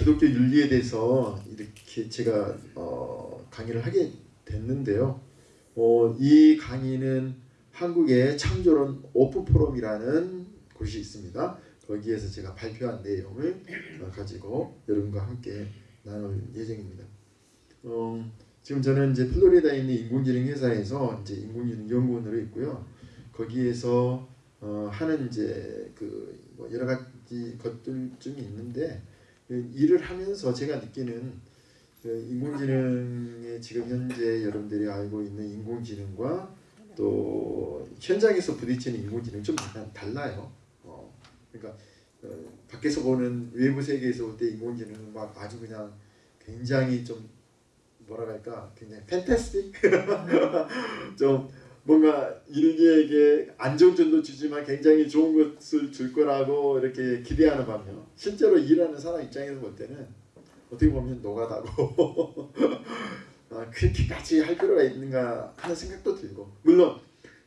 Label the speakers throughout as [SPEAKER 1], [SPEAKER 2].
[SPEAKER 1] 기독교 윤리에 대해서 이렇게 제가 어, 강의를 하게 됐는데요. 어, 이 강의는 한국의 창조론 오프 포럼이라는 곳이 있습니다. 거기에서 제가 발표한 내용을 어, 가지고 여러분과 함께 나눌 예정입니다. 어, 지금 저는 이제 플로리다에 있는 인공지능 회사에서 이제 인공지능 연구원으로 있고요. 거기에서 어, 하는 이제 그 뭐 여러 가지 것들 좀 있는데 그 일을 하면서 제가 느끼는 그 인공지능의 지금 현재 여러분들이 알고 있는 인공지능과 또 현장에서 부딪히는 인공지능 좀 달라요. 어, 그러니까 어, 밖에서 보는 외부 세계에서 볼 때 인공지능은 막 아주 그냥 굉장히 좀 뭐라 할까 굉장히 팬타스틱 좀 뭔가 인류에게 안정전도 주지만 굉장히 좋은 것을 줄 거라고 이렇게 기대하는 반면 실제로 일하는 사람 입장에서 볼 때는 어떻게 보면 노가다고 아, 그렇게까지 할 필요가 있는가 하는 생각도 들고. 물론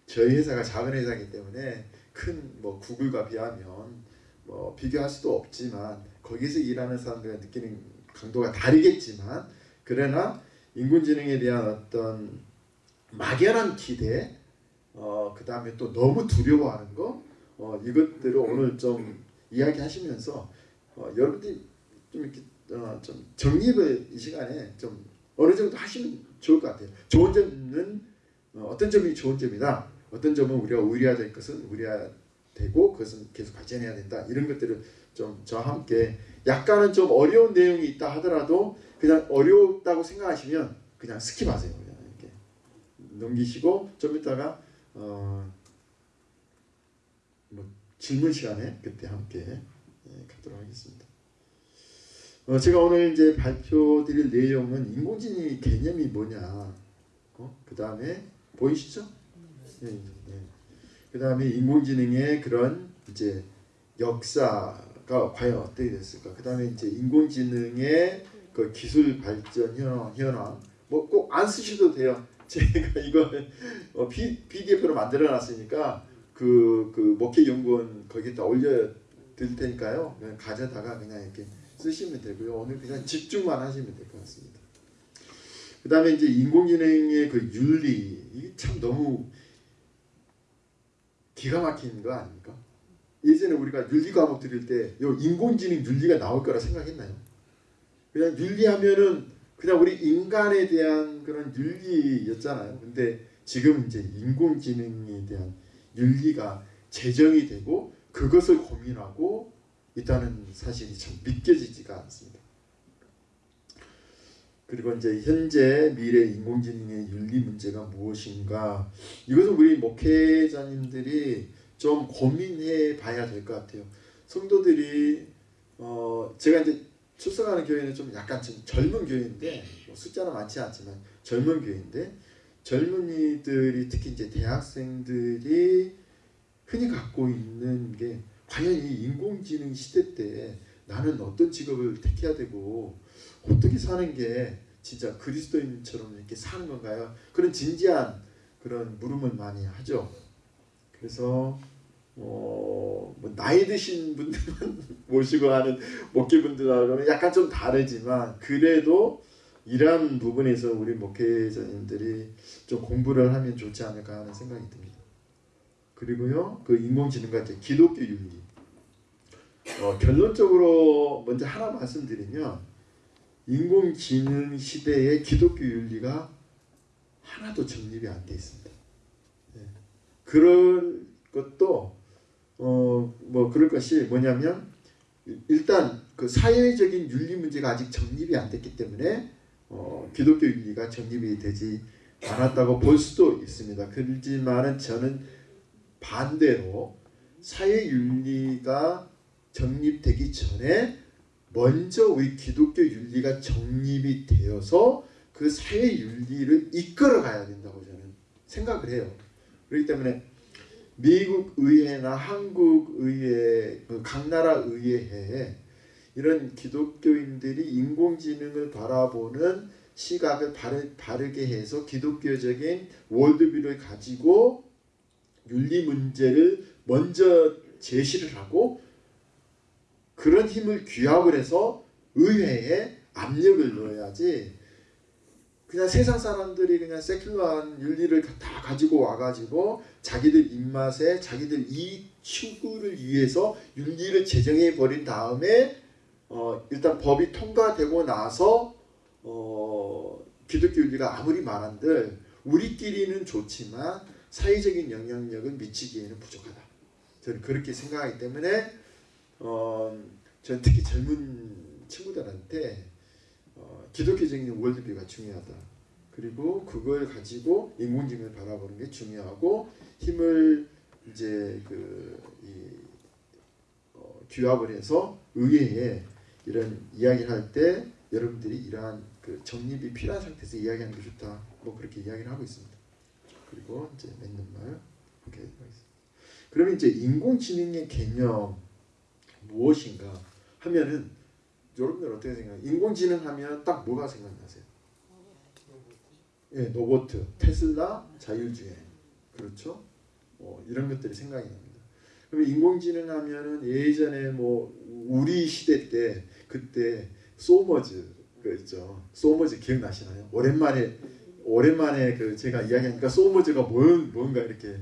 [SPEAKER 1] 저희 회사가 작은 회사이기 때문에 큰 뭐 구글과 비하면 뭐 비교할 수도 없지만 거기서 일하는 사람들이 느끼는 강도가 다르겠지만 그러나 인공지능에 대한 어떤 막연한 기대, 어, 그 다음에 또 너무 두려워하는 거, 어, 이것들을 오늘 좀 이야기하시면서 어, 여러분들이 좀 이렇게 어, 좀 정립을 이 시간에 좀 어느 정도 하시면 좋을 것 같아요. 좋은 점은 어, 떤 점이 좋은 점이다. 어떤 점은 우리가 의리화될 것은 의리화되고 그것은 계속 발전해야 된다. 이런 것들을 좀 저와 함께 약간은 좀 어려운 내용이 있다 하더라도 그냥 어렵다고 생각하시면 그냥 스킵하세요. 넘기시고 좀 이따가 어, 뭐 질문 시간에 그때 함께 예, 갖도록 하겠습니다. 어, 제가 오늘 이제 발표드릴 내용은 인공지능 개념이 뭐냐, 어? 그 다음에 보이시죠? 예, 예. 그 다음에 인공지능의 그런 이제 역사가 과연 어떻게 됐을까? 그 다음에 이제 인공지능의 그 기술 발전 현황, 현황 뭐 꼭 안 쓰셔도 돼요. 제가 이거 어, PDF로 만들어 놨으니까 그, 그 목회 연구원 거기다 올려 드릴 테니까요. 그냥 가져다가 그냥 이렇게 쓰시면 되고요. 오늘 그냥 집중만 하시면 될 것 같습니다. 그 다음에 이제 인공지능의 그 윤리, 이게 참 너무 기가 막힌 거 아닙니까? 예전에 우리가 윤리 과목 들을 때 인공지능 윤리가 나올 거라 생각했나요? 그냥 윤리하면은 그냥 우리 인간에 대한 그런 윤리였잖아요. 근데 지금 이제 인공지능에 대한 윤리가 제정이 되고 그것을 고민하고 있다는 사실이 참 믿겨지지가 않습니다. 그리고 이제 현재 미래 인공지능의 윤리 문제가 무엇인가 이것은 우리 목회자님들이 좀 고민해 봐야 될 것 같아요. 성도들이 어 제가 이제 출석하는 교회는 좀 약간 좀 젊은 교회인데 뭐 숫자는 많지 않지만 젊은 교회인데 젊은이들이 특히 이제 대학생들이 흔히 갖고 있는 게 과연 이 인공지능 시대 때 나는 어떤 직업을 택해야 되고 어떻게 사는 게 진짜 그리스도인처럼 이렇게 사는 건가요? 그런 진지한 그런 물음을 많이 하죠. 그래서 어, 뭐 나이 드신 분들만 모시고 하는 목회분들하고는 약간 좀 다르지만 그래도 이러한 부분에서 우리 목회자님들이 좀 공부를 하면 좋지 않을까 하는 생각이 듭니다. 그리고요, 그 인공지능과 이제 기독교 윤리. 어, 결론적으로 먼저 하나 말씀드리면 인공지능 시대의 기독교 윤리가 하나도 정립이 안 돼 있습니다. 네. 그럴 것도 어, 뭐 그럴 것이 뭐냐면 일단 그 사회적인 윤리 문제가 아직 정립이 안 됐기 때문에 어, 기독교 윤리가 정립이 되지 않았다고 볼 수도 있습니다. 그렇지만은 저는 반대로 사회 윤리가 정립되기 전에 먼저 우리 기독교 윤리가 정립이 되어서 그 사회 윤리를 이끌어 가야 된다고 저는 생각을 해요. 그렇기 때문에 미국 의회나 한국 의회, 그각 나라 의회에 이런 기독교인들이 인공지능을 바라보는 시각을 바르, 바르 게 해서 기독교적인 월드뷰를 가지고 윤리 문제를 먼저 제시를 하고 그런 힘을 규합을 해서 의회에 압력을 넣어야지 그냥 세상 사람들이 그냥 세큘러한 윤리를 다 가지고 와가지고 자기들 입맛에 자기들 이익 추구를 위해서 윤리를 제정해 버린 다음에 어 일단 법이 통과되고 나서 어 기독교 윤리가 아무리 말한들 우리끼리는 좋지만 사회적인 영향력을 미치기에는 부족하다. 저는 그렇게 생각하기 때문에 어 저는 특히 젊은 친구들한테 어, 기독교적인 월드뷰가 중요하다. 그리고 그걸 가지고 인공지능을 바라보는 게 중요하고 힘을 이제 그이 어, 규합을 해서 의회에 이런 이야기를 할 때 여러분들이 이러한 그 정립이 필요한 상태에서 이야기하는 게 좋다. 뭐 그렇게 이야기를 하고 있습니다. 그리고 이제 맺는 말 이렇게 하겠습니다. 그러면 이제 인공지능의 개념 무엇인가 하면은 여러분들 어떻게 생각해요? 인공지능 하면 딱 뭐가 생각나세요? 예, 로보트, 테슬라, 자율주행, 그렇죠? 어, 이런 것들이 생각이 납니다. 그러면 인공지능 하면은 예전에 뭐 우리 시대 때 그때 소머즈 그 있죠. 소머즈 기억나시나요? 오랜만에 오랜만에 그 제가 이야기하니까 소머즈가 뭔 뭔가 이렇게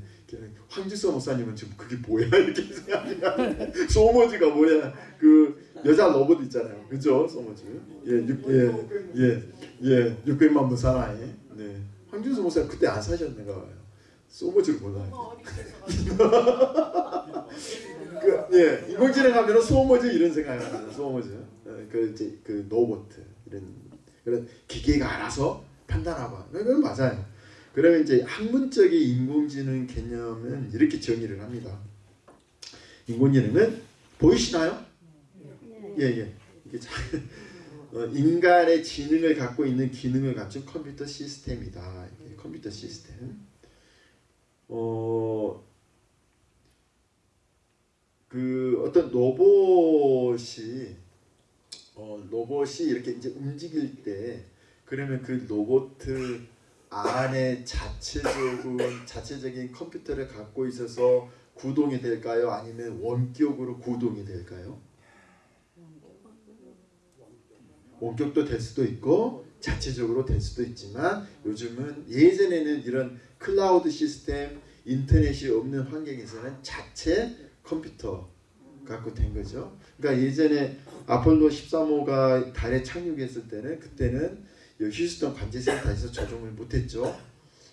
[SPEAKER 1] 황지수 목사님은 지금 그게 뭐야? 이렇게 생각하냐 소머즈가 뭐야? 그 여자 로봇 있잖아요. 그죠? 소머즈? 예예예예 600만 부 사나이. 네. 황지수 목사님 그때 안 사셨는가 봐요. 소머즈를 몰라요. 그, 예 인공지능 하면은 소머즈 이런 합니다. 소머즈. 어, 그 이제 그 로봇 이런 그런 기계가 알아서 판단하고 그건 맞아요 그러면 이제 학문적인 인공지능 개념은 이렇게 정의를 합니다. 인공지능은 보이시나요? 예, 예. 이게 어, 인간의 지능을 갖고 있는 기능을 갖춘 컴퓨터 시스템이다. 컴퓨터 시스템. 어, 그 어떤 로봇이 어, 로봇이 이렇게 이제 움직일 때 그러면 그 로봇 안에 자체적인 자체적인 컴퓨터를 갖고 있어서 구동이 될까요? 아니면 원격으로 구동이 될까요? 원격도 될 수도 있고 자체적으로 될 수도 있지만 요즘은 예전에는 이런 클라우드 시스템 인터넷이 없는 환경에서는 자체 컴퓨터 갖고 된 거죠. 그러니까 예전에 아폴로 13호가 달에 착륙했을 때는 그때는 휴스턴 관제센터에서 조종을 못했죠.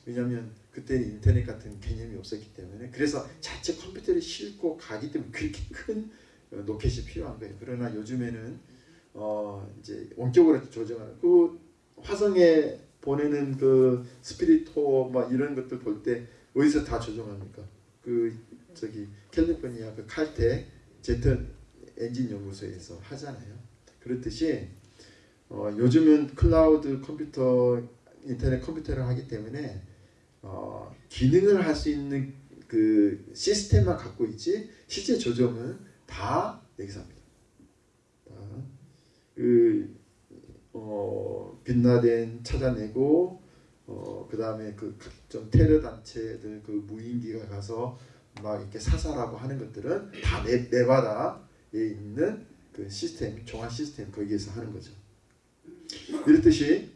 [SPEAKER 1] 왜냐하면 그때 인터넷 같은 개념이 없었기 때문에 그래서 자체 컴퓨터를 싣고 가기 때문에 그렇게 큰 어, 로켓이 필요한 거예요. 그러나 요즘에는 어 이제 원격으로 조정하는 그 화성에 보내는 그 스피릿 막 이런 것들 볼 때 어디서 다 조정합니까? 그 저기 캘리포니아 그 칼텍 제트 엔진 연구소에서 하잖아요. 그렇듯이 어, 요즘은 클라우드 컴퓨터 인터넷 컴퓨터를 하기 때문에 어, 기능을 할 수 있는 그 시스템만 갖고 있지 실제 조정은 다 여기서 합니다. 그 어, 빈 라덴 찾아내고 어, 그 다음에 그 각종 테러 단체들 그 무인기가 가서 막 이렇게 사살하고 하는 것들은 다 내, 내바다에 있는 그 시스템 종합 시스템 거기에서 하는 거죠. 이렇듯이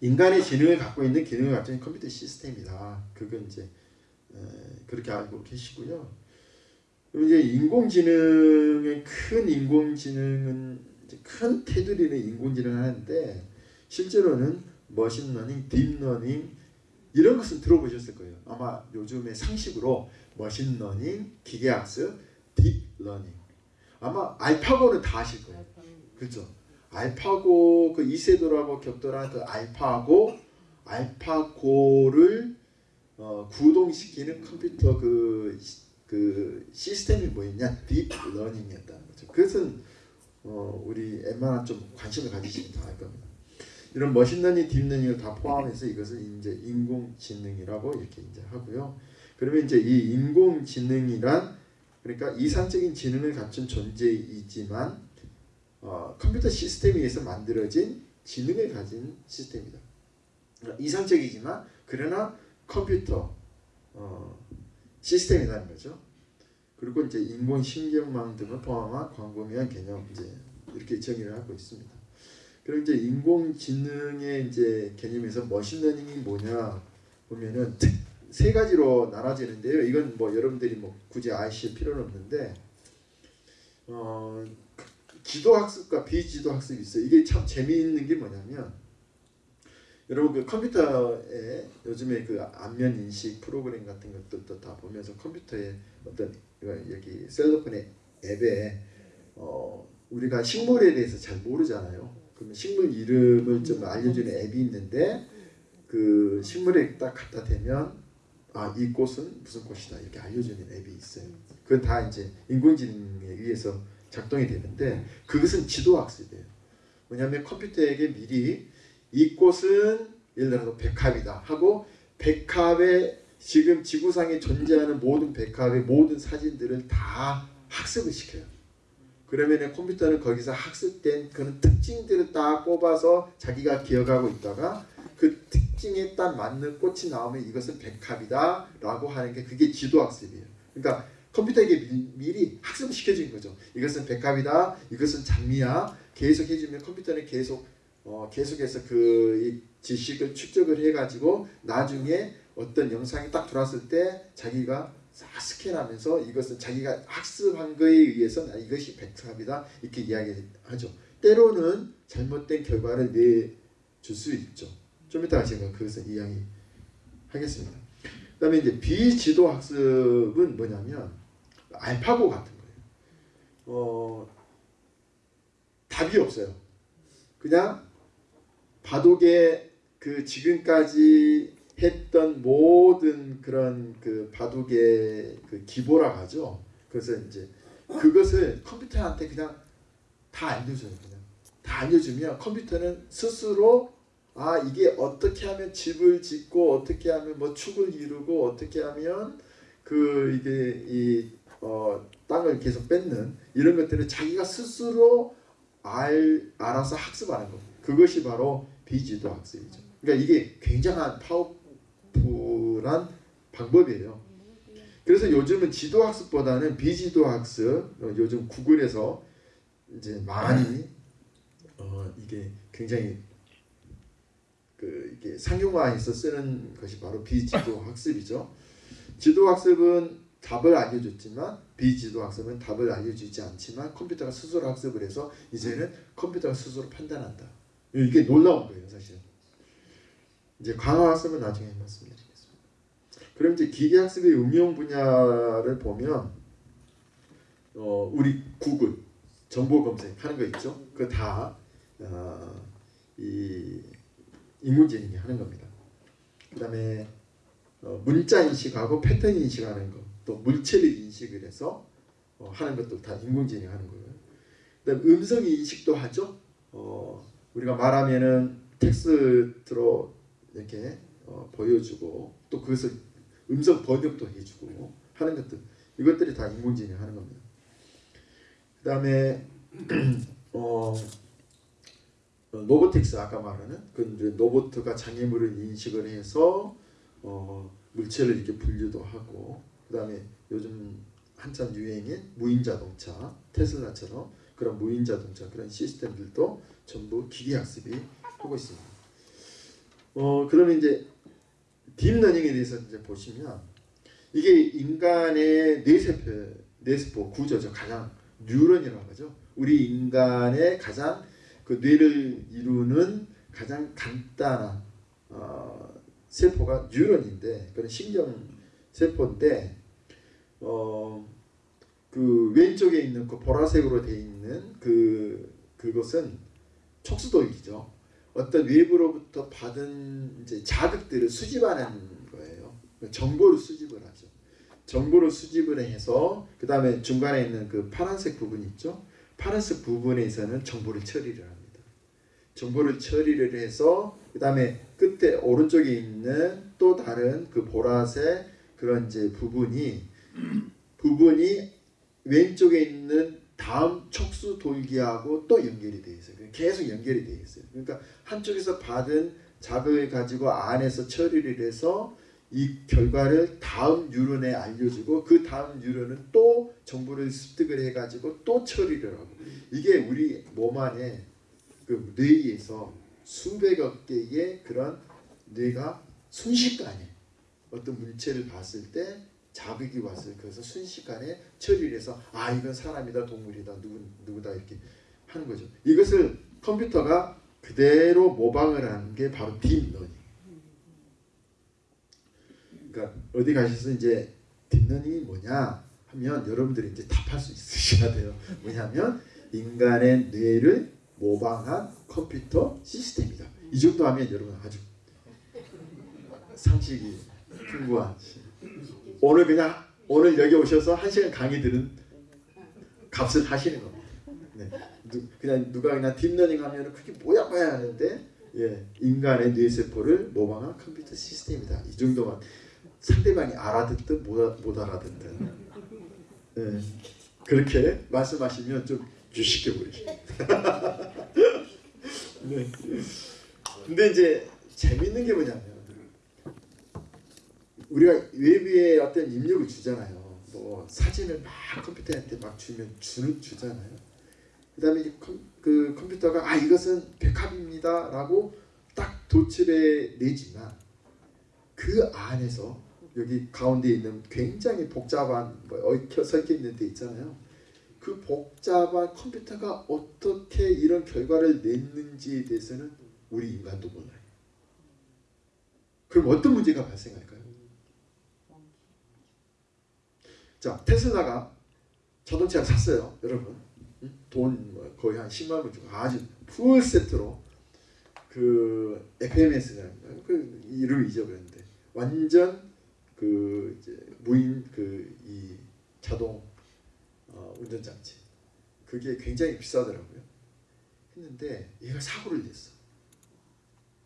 [SPEAKER 1] 인간의 지능을 갖고 있는 기능을 갖춘 컴퓨터 시스템이다. 그건 이제 그렇게 알고 계시고요. 이제 인공지능의 큰 인공지능은 큰 테두리는 인공지능을 하는데 실제로는 machine learning, deep learning 이런 것은 들어보셨을 거예요. 아마 요즘의 상식으로 machine learning, 기계학습, deep learning 아마 알파고는 다 아실 거예요. 그렇죠? 알파고 그 이세돌하고 격돌한 그 알파고 알파고를 어, 구동시키는 컴퓨터 그, 그 시스템이 뭐였냐 deep learning이었다는 거죠. 그것은 어, 우리 웬만한 좀 관심을 가지시면 다 알 겁니다. 이런 machine learning, deep learning을 다 포함해서 이것을 이제 인공지능이라고 이렇게 이제 하고요. 그러면 이제 이 인공지능이란 그러니까 이상적인 지능을 갖춘 존재이지만 어, 컴퓨터 시스템에 의해서 만들어진 지능을 가진 시스템이다. 이상적이지만 그러나 컴퓨터 어, 시스템이라는 거죠. 그리고 이제 인공신경망 등을 포함한 광범위한 개념 이제 이렇게 정의를 하고 있습니다. 그럼 이제 인공지능의 이제 개념에서 머신러닝이 뭐냐 보면은 세 가지로 나눠지는데요. 이건 뭐 여러분들이 뭐 굳이 아실 필요는 없는데 어, 지도 학습과 비지도 학습이 있어요. 이게 참 재미있는 게 뭐냐면 여러분 그 컴퓨터에 요즘에 그 안면 인식 프로그램 같은 것들도 다 보면서 컴퓨터에 어떤 여기 셀러폰의 앱에 어 우리가 식물에 대해서 잘 모르잖아요. 그러면 식물 이름을 좀 알려주는 앱이 있는데 그 식물에 딱 갖다 대면 아 이 꽃은 무슨 꽃이다 이렇게 알려주는 앱이 있어요. 그건 다 이제 인공지능에 의해서 작동이 되는데 그것은 지도 학습이에요. 뭐냐면 컴퓨터에게 미리 이 꽃은 예를 들어서 백합이다 하고 백합의 지금 지구상에 존재하는 모든 백합의 모든 사진들을 다 학습을 시켜요. 그러면 컴퓨터는 거기서 학습된 그런 특징들을 딱 뽑아서 자기가 기억하고 있다가 그 특징에 딱 맞는 꽃이 나오면 이것은 백합이다 라고 하는 게 그게 지도학습이에요. 그러니까 컴퓨터에게 미, 리 학습을 시켜준 거죠. 이것은 백합이다. 이것은 장미야. 계속 해주면 컴퓨터는 계속 어, 계속해서 그 지식을 축적을 해가지고 나중에 어떤 영상이 딱 들어왔을 때 자기가 싹 스캔하면서 이것은 자기가 학습한 거에 의해서 이것이 백합이다 이렇게 이야기하죠. 때로는 잘못된 결과를 내줄 수 있죠. 좀 이따가 제가 그것을 이야기하겠습니다. 그 다음에 이제 비지도 학습은 뭐냐면 알파고 같은 거예요. 어, 답이 없어요. 그냥 바둑의 그 지금까지 했던 모든 그런 그 바둑의 그 기보라 하죠. 그래서 이제 그것을 컴퓨터한테 그냥 다 알려줘요. 그냥 다 알려주면 컴퓨터는 스스로 아 이게 어떻게 하면 집을 짓고 어떻게 하면 뭐 축을 이루고 어떻게 하면 그 이게 이 어, 땅을 계속 뺏는 이런 것들을 자기가 스스로 알 알아서 학습하는 것. 그것이 바로 비지도 학습이죠. 그러니까 이게 굉장한 파워풀한 방법이에요. 그래서 요즘은 지도 학습보다는 비지도 학습, 어, 요즘 구글에서 이제 많이 어, 이게 굉장히 그 이게 상용화해서 쓰는 것이 바로 비지도 학습이죠. 지도 학습은 답을 알려줬지만 비지도 학습은 답을 알려주지 않지만 컴퓨터가 스스로 학습을 해서 이제는 컴퓨터가 스스로 판단한다. 이게 놀라운 거예요, 사실. 이제 강화 학습은 나중에 말씀드리겠습니다. 그럼 이제 기계 학습의 응용 분야를 보면 어, 우리 구글 정보 검색하는 거 있죠? 그다 어, 이 인공지능이 하는 겁니다. 그 다음에 어, 문자 인식하고 패턴 인식하는 거, 또 물체를 인식을 해서 어, 하는 것도 다 인공지능이 하는 거예요. 그다음 음성 인식도 하죠. 어, 우리가 말하면은 텍스트로 이렇게 어, 보여주고 또 그것을 음성 번역도 해주고 하는 것들 이것들이 다 인공지능이 하는 겁니다. 그 다음에 어, robotics 아까 말하는 그 로보트가 장애물을 인식을 해서 어, 물체를 이렇게 분류도 하고 그 다음에 요즘 한참 유행인 무인 자동차 테슬라처럼 그런 무인 자동차 그런 시스템들도 전부 기계 학습이 하고 있습니다. 어 그러면 이제 deep learning에 대해서 이제 보시면 이게 인간의 뇌세포 뇌세포 구조죠. 가장 뉴런이라고 하죠. 우리 인간의 가장 그 뇌를 이루는 가장 간단한 어, 세포가 뉴런인데 그런 신경 세포인데 어, 그 왼쪽에 있는 그 보라색으로 되어 있는 그 그것은 촉수도이죠. 어떤 외부로부터 받은 이제 자극들을 수집하는 거예요. 정보를 수집을 하죠. 정보를 수집을 해서 그 다음에 중간에 있는 그 파란색 부분 있죠. 파란색 부분에서는 정보를 처리를 합니다. 정보를 처리를 해서 그 다음에 끝에 오른쪽에 있는 또 다른 그 보라색 그런 이제 부분이 부분이 왼쪽에 있는 다음 촉수 돌기하고 또 연결이 되어 있어요. 계속 연결이 되어 있어요. 그러니까 한쪽에서 받은 자극을 가지고 안에서 처리를 해서 이 결과를 다음 뉴런에 알려주고 그 다음 뉴런은 또 정보를 습득을 해가지고 또 처리를 하고 이게 우리 몸 안에 그 뇌에서 수백억 개의 그런 뇌가 순식간에 어떤 물체를 봤을 때 자극이 왔을 그래서 순식간에 처리를 해서 아 이건 사람이다 동물이다 누구 누구다 이렇게 하는 거죠. 이것을 컴퓨터가 그대로 모방을 하는 게 바로 deep learning. 그러니까 어디 가셔서 이제 deep learning이 뭐냐 하면 여러분들이 이제 답할 수 있으셔야 돼요. 뭐냐면 인간의 뇌를 모방한 컴퓨터 시스템이다. 이 정도 하면 여러분 아주 상식이 풍부한 오늘 그냥 오늘 여기 오셔서 한 시간 강의 들은 값을 하시는 겁니다. 네. 누, 그냥 누가 그냥 deep learning 하면 그게 뭐야 뭐야 하는데 예, 인간의 뇌세포를 모방한 컴퓨터 시스템이다. 이 정도만 상대방이 알아듣든 못, 못 알아듣든 예, 그렇게 말씀하시면 좀 유식해 보이죠. 네. 근데 이제 재밌는 게 뭐냐면 우리가 외부에 어떤 입력을 주잖아요. 뭐 사진을 막 컴퓨터한테 막 주면 주, 주잖아요. 그 다음에 컴, 그 컴퓨터가 아 이것은 백합입니다 라고 딱 도출해 내지만 그 안에서 여기 가운데 있는 굉장히 복잡한 뭐 얽혀 섞여 있는 데 있잖아요. 그 복잡한 컴퓨터가 어떻게 이런 결과를 냈는지에 대해서는 우리 인간도 몰라요. 그럼 어떤 문제가 발생할까요? 자 테슬라가 자동차를 샀어요, 여러분. 돈 거의 한 10만 원 주고 아주 풀 세트로 그 FMS라는 그 이름 잊어버렸는데 완전 그 이제 무인 그 이 자동 어, 운전장치 그게 굉장히 비싸더라고요. 했는데 얘가 사고를 냈어.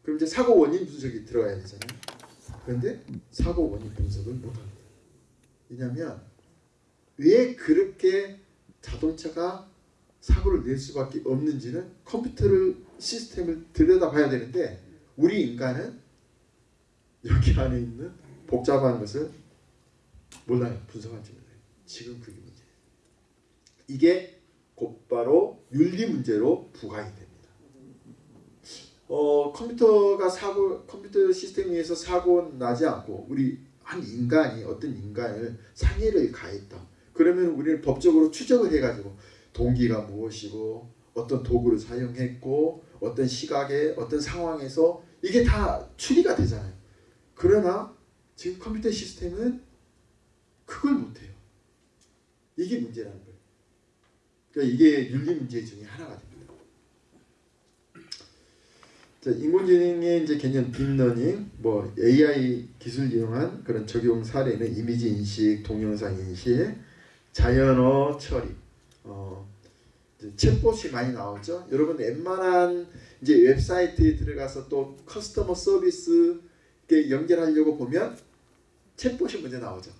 [SPEAKER 1] 그럼 이제 사고 원인 분석이 들어가야 되잖아요. 그런데 사고 원인 분석을 못합니다. 왜냐하면 왜 그렇게 자동차가 사고를 낼 수밖에 없는지는 컴퓨터를 시스템을 들여다봐야 되는데 우리 인간은 여기 안에 있는 복잡한 것을 몰라요. 분석하지 몰라요. 지금 그게 문제예요. 이게 곧바로 윤리 문제로 부각이 됩니다. 어, 컴퓨터가 사고 컴퓨터 시스템 위에서 사고 나지 않고 우리 한 인간이 어떤 인간을 상해를 가했다. 그러면 우리는 법적으로 추적을 해가지고 동기가 무엇이고 어떤 도구를 사용했고 어떤 시각에 어떤 상황에서 이게 다 추리가 되잖아요. 그러나 지금 컴퓨터 시스템은 그걸 못해요. 이게 문제라는 거예요. 그러니까 이게 윤리 문제 중에 하나가 됩니다. 자, 인공지능의 이제 개념 deep learning, 뭐 AI 기술 이용한 그런 적용 사례는 이미지 인식, 동영상 인식, 자연어 처리, 어, chatbot이 많이 나오죠. 여러분 웬만한 이제 웹사이트에 들어가서 또 customer service 연결하려고 보면 chatbot이 먼저 나오죠.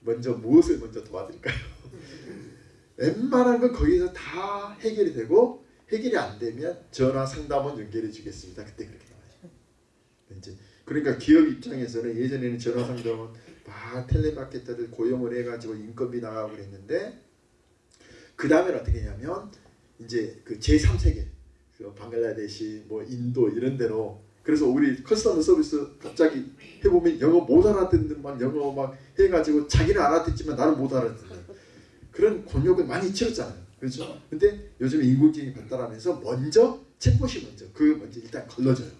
[SPEAKER 1] 먼저 무엇을 먼저 도와드릴까요? 웬만한 건 거기서 다 해결이 되고 해결이 안 되면 전화 상담원 연결해 주겠습니다. 그때 그렇게 나와요. 이제 그러니까 기업 입장에서는 예전에는 전화 상담원 막 텔레마케터를 고용을 해가지고 인건비 나가고 그랬는데 그 다음에 어떻게 했냐면 이제 그 제3세계 그 방글라데시 뭐 인도 이런 데로 그래서 우리 커스터머 서비스 갑자기 해보면 영어 못 알아듣는 막 영어 막 해가지고 자기는 알아듣지만 나는 못 알아듣는 그런 곤욕을 많이 치렀잖아요. 그렇죠? 근데 요즘 인공지능이 발달하면서 먼저 챗봇이 먼저 그 먼저 일단 걸러져요.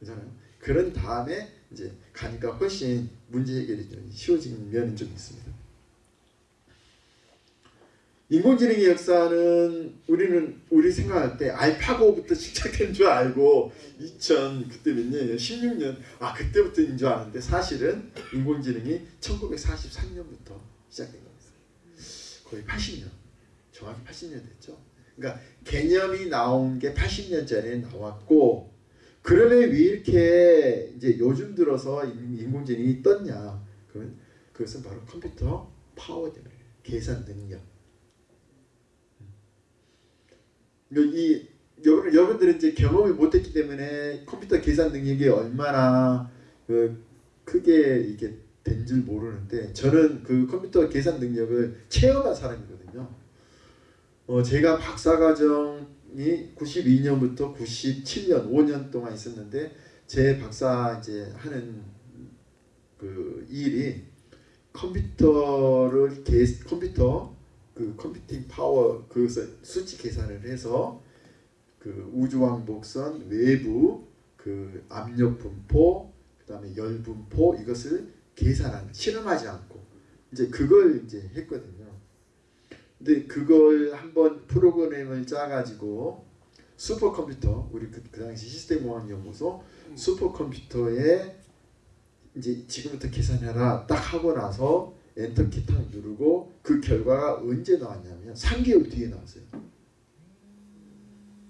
[SPEAKER 1] 그렇잖아요. 그런 다음에 이제 가니까 훨씬 문제 해결이 좀 쉬워진 면은 좀 있습니다. 인공지능의 역사는 우리는 우리 생각할 때 알파고부터 시작된 줄 알고 2000 그때 몇 년이에요? 16년 아 그때부터인 줄 아는데 사실은 인공지능이 1943년부터 시작된 겁니다. 거의 80년 정확히 80년 됐죠. 그러니까 개념이 나온 게 80년 전에 나왔고 그러면 왜 이렇게 이제 요즘 들어서 인공지능이 떴냐? 그러면 그것은 바로 컴퓨터 파워 때문에 계산 능력. 이 여러분 여러분들은 이제 경험을 못했기 때문에 컴퓨터 계산 능력이 얼마나 그 크게 이게 된 줄 모르는데 저는 그 컴퓨터 계산 능력을 체험한 사람이거든요. 어, 제가 박사과정 이 92년부터 97년 5년 동안 있었는데 제 박사 이제 하는 그 일이 컴퓨터를 계 컴퓨터 그 computing power 그것을 수치 계산을 해서 그 우주왕복선 외부 그 압력 분포 그다음에 열 분포 이것을 계산한 실험하지 않고 이제 그걸 이제 했거든요. 근데 그걸 한번 프로그램을 짜가지고 슈퍼컴퓨터 우리 그, 그 당시 시스템공학연구소 슈퍼컴퓨터에 이제 지금부터 계산해라 딱 하고 나서 엔터키 탁 누르고 그 결과가 언제 나왔냐면 3개월 뒤에 나왔어요.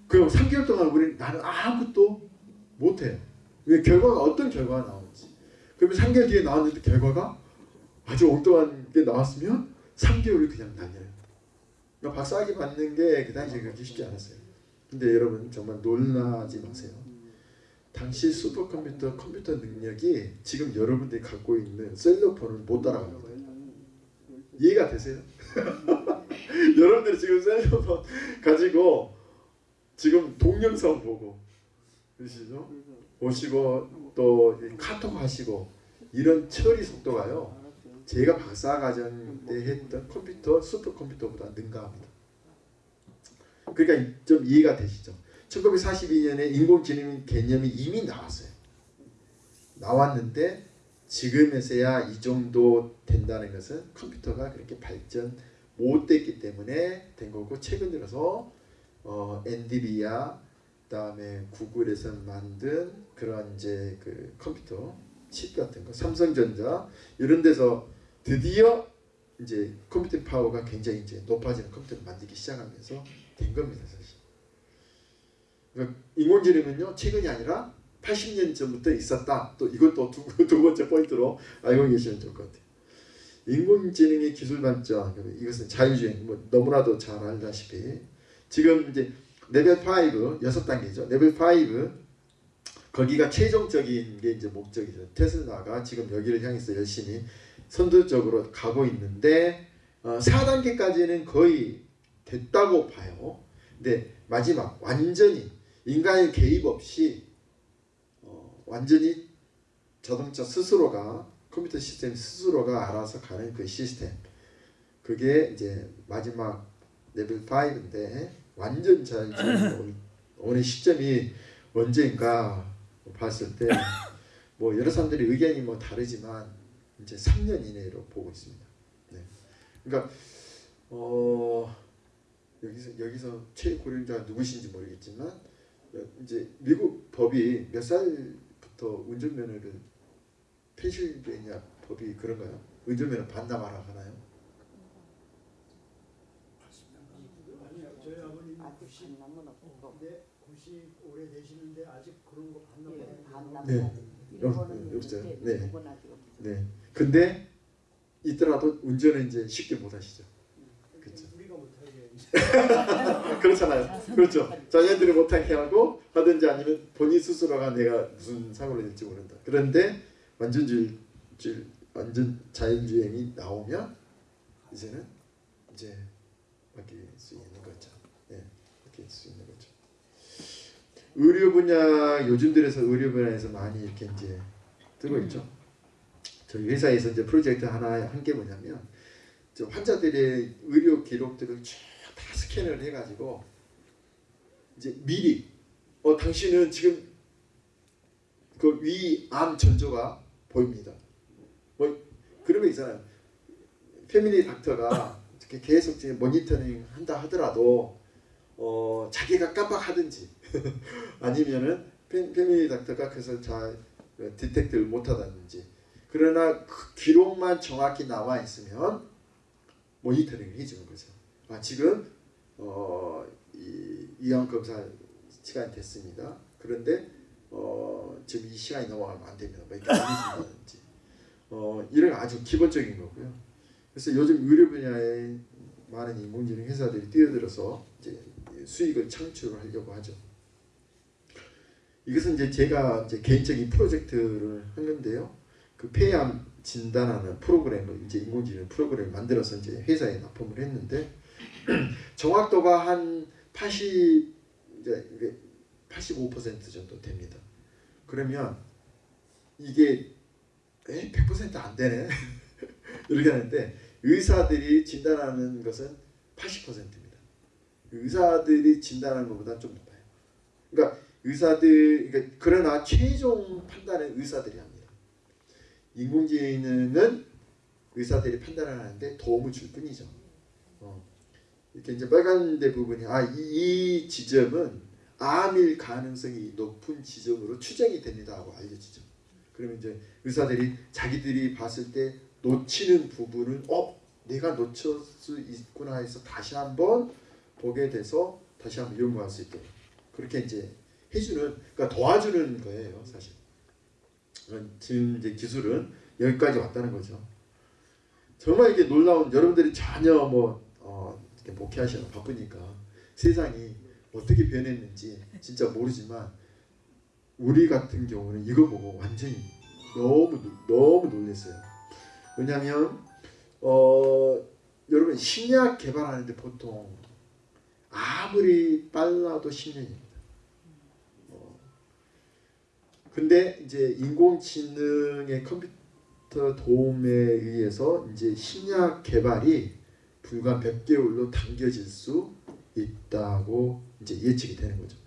[SPEAKER 1] 그럼 3개월 동안 우리 나는 아무것도 못해요. 왜 결과가 어떤 결과가 나올지. 그러면 3개월 뒤에 나왔는데 결과가 아주 엉뚱한 게 나왔으면 3개월을 그냥 날려요. 박사학위 받는 게 그 당시에 그렇게 쉽지 않았어요. 근데 여러분 정말 놀라지 마세요. 당시 슈퍼컴퓨터 컴퓨터 능력이 지금 여러분들이 갖고 있는 셀러폰을 못 따라갑니다. 이해가 되세요? 여러분들이 지금 셀러폰 가지고 지금 동영상 보고 그러시죠? 보시고 또 카톡 하시고 이런 처리 속도가요. 제가 박사과정 때 했던 컴퓨터 슈퍼컴퓨터보다 능가합니다. 그러니까 좀 이해가 되시죠? 1942년에 인공지능 개념이 이미 나왔어요. 나왔는데 지금에서야 이 정도 된다는 것은 컴퓨터가 그렇게 발전 못 됐기 때문에 된 거고 최근 들어서 어, 엔디비아 그다음에 구글에서 만든 그런 이제 그 컴퓨터 칩 같은 거 삼성전자 이런 데서 드디어 이제 컴퓨팅 파워가 굉장히 이제 높아지는 컴퓨터를 만들기 시작하면서 된 겁니다 사실. 그러니까 인공지능은요 최근이 아니라 80년 전부터 있었다. 또 이것도 두, 두 번째 포인트로 알고 계시면 좋을 것 같아요. 인공지능의 기술 발전 이것은 자율주행 뭐 너무나도 잘 알다시피 지금 이제 레벨 5 여섯 단계죠. 레벨 5 거기가 최종적인 게 이제 목적이죠. 테슬라가 지금 여기를 향해서 열심히 선두적으로 가고 있는데 어, 4단계까지는 거의 됐다고 봐요. 근데 마지막 완전히 인간의 개입 없이 어, 완전히 자동차 스스로가 컴퓨터 시스템 스스로가 알아서 가는 그 시스템 그게 이제 마지막 레벨 5인데 완전 자율주행 오는 시점이 언제인가 봤을 때 뭐 여러 사람들이 의견이 뭐 다르지만 이제 3년 이내로 보고 있습니다. 네. 그러니까 어 여기서 여기서 최고령자 누구신지 모르겠지만 이제 미국 법이 몇 살부터 운전면허를 펜실베니아 법이 그런가요? 운전면허 반납하라 하나요?
[SPEAKER 2] 아니요, 저희 아버님
[SPEAKER 3] 아직
[SPEAKER 2] 90,
[SPEAKER 3] 반납은 없고
[SPEAKER 2] 네, 90 오래 되시는데 아직 그런 거 반납
[SPEAKER 3] 예,
[SPEAKER 2] 안
[SPEAKER 3] 반납
[SPEAKER 1] 네.
[SPEAKER 3] 일본은
[SPEAKER 1] 네.
[SPEAKER 3] 없어요.
[SPEAKER 1] 네. 근데 있더라도 운전은 이제 쉽게 못 하시죠. 그렇죠.
[SPEAKER 2] 우리가 못하게
[SPEAKER 1] 그렇잖아요. 그렇죠. 자녀들이 못하게 하고 하든지 아니면 본인 스스로가 내가 무슨 사고를 낼지 모른다. 그런데 완전 줄, 줄 완전 자율주행이 나오면 이제는 이제 맡길 수 있는 거죠. 예, 맡길 수 있는 거죠. 의료 분야 요즘 들어서 의료 분야에서 많이 이렇게 이제 뜨고 있죠. 저희 회사에서 이제 프로젝트 하나 한 게 뭐냐면 저 환자들의 의료 기록들을 쭉 다 스캔을 해가지고 이제 미리 어 당신은 지금 그 위암 전조가 보입니다. 뭐 그런 거 있잖아요. 패밀리 닥터가 이렇게 계속 지금 모니터링 한다 하더라도 어 자기가 깜빡하든지 아니면은 패, 패밀리 닥터가 그래서 잘 디텍트를 못하다든지 그러나 그 기록만 정확히 나와 있으면 모니터링을 해주는 거죠. 아 지금 어, 이 이형 검사 시간이 됐습니다. 그런데 어, 지금 이 시간이 넘어가면 안 됩니다. 뭐 이렇게 알려준다든지 어, 이런 아주 기본적인 거고요. 그래서 요즘 의료 분야에 많은 인공지능 회사들이 뛰어들어서 이제 수익을 창출하려고 하죠. 이것은 이제 제가 이제 개인적인 프로젝트를 한 건데요. 그그 폐암 진단하는 프로그램을 이제 인공지능 프로그램을 만들어서 이제 회사에 납품을 했는데 정확도가 한 80, 이제 이게 85% 정도 됩니다. 그러면 이게 에? 100%안 되네 이렇게 하는데 의사들이 진단하는 것은 80%입니다. 의사들이 진단하는 것보다 좀 높아요. 그러니까 의사들 그러니까 그러나 최종 판단은 의사들이 합니다. 인공지능은 의사들이 판단을 하는데 도움을 줄 뿐이죠. 어. 이렇게 이제 빨간 데 부분이 아이 이 지점은 암일 가능성이 높은 지점으로 추정이 됩니다 하고 알려지죠. 그러면 이제 의사들이 자기들이 봤을 때 놓치는 부분은 어 내가 놓칠 수 있구나 해서 다시 한번 보게 돼서 다시 한번 연구할 수 있게 그렇게 이제 해주는 그러니까 도와주는 거예요 사실. 어, 지금 이제 기술은 여기까지 왔다는 거죠. 정말 이게 놀라운 여러분들이 전혀 뭐 어, 목회하시는 바쁘니까 세상이 어떻게 변했는지 진짜 모르지만 우리 같은 경우는 이거 보고 완전히 너무 놀- 너무 놀랐어요. 왜냐하면 어, 여러분 신약 개발하는데 보통 아무리 빨라도 10년입니다. 어, 근데 이제 인공지능의 컴퓨터 도움에 의해서 이제 신약 개발이 불과 몇 개월로 당겨질 수 있다고 이제 예측이 되는 거죠.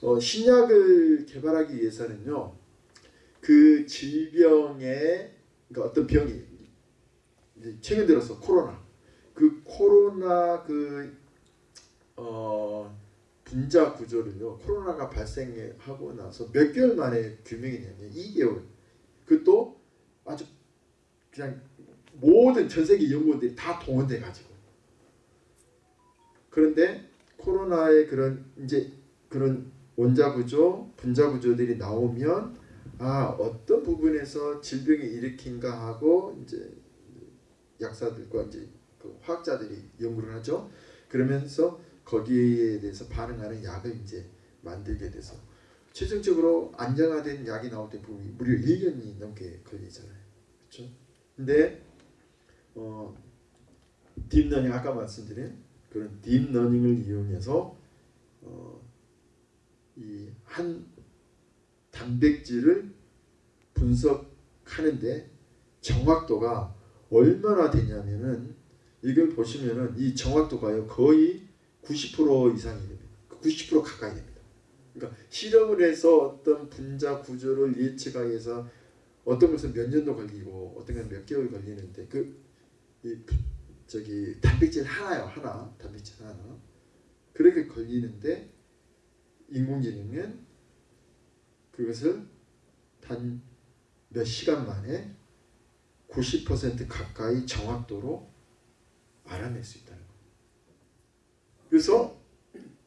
[SPEAKER 1] 어, 신약을 개발하기 위해서는요, 그 질병의 그러니까 어떤 병이 최근 들어서 코로나 그 코로나 그 어, 분자 구조를요 코로나가 발생하고 나서 몇 개월 만에 규명이 되냐 2개월 그것도 아주 그냥 모든 전 세계 연구원들이 다 동원돼 가지고 그런데 코로나의 그런 이제 그런 원자 구조, 분자 구조들이 나오면 아 어떤 부분에서 질병이 일으킨가 하고 이제 약사들과 이제 그 화학자들이 연구를 하죠. 그러면서 거기에 대해서 반응하는 약을 이제 만들게 돼서 최종적으로 안정화된 약이 나올 때 무려 1년이 넘게 걸리잖아요. 그렇죠? 근데 어 deep learning 아까 말씀드린 그런 deep learning을 이용해서 어, 이한 단백질을 분석하는데 정확도가 얼마나 되냐면은 이걸 보시면은 이 정확도가요 거의 90% 이상이 됩니다. 90% 가까이 됩니다. 그러니까 실험을 해서 어떤 분자 구조를 예측하기 위해서 어떤 것은 몇 년도 걸리고 어떤 것은 몇 개월 걸리는데 그 이 저기 단백질 하나요 하나 단백질 하나 그렇게 걸리는데 인공지능은 그것을 단 몇 시간 만에 90% 가까이 정확도로 알아낼 수 거예요. 그래서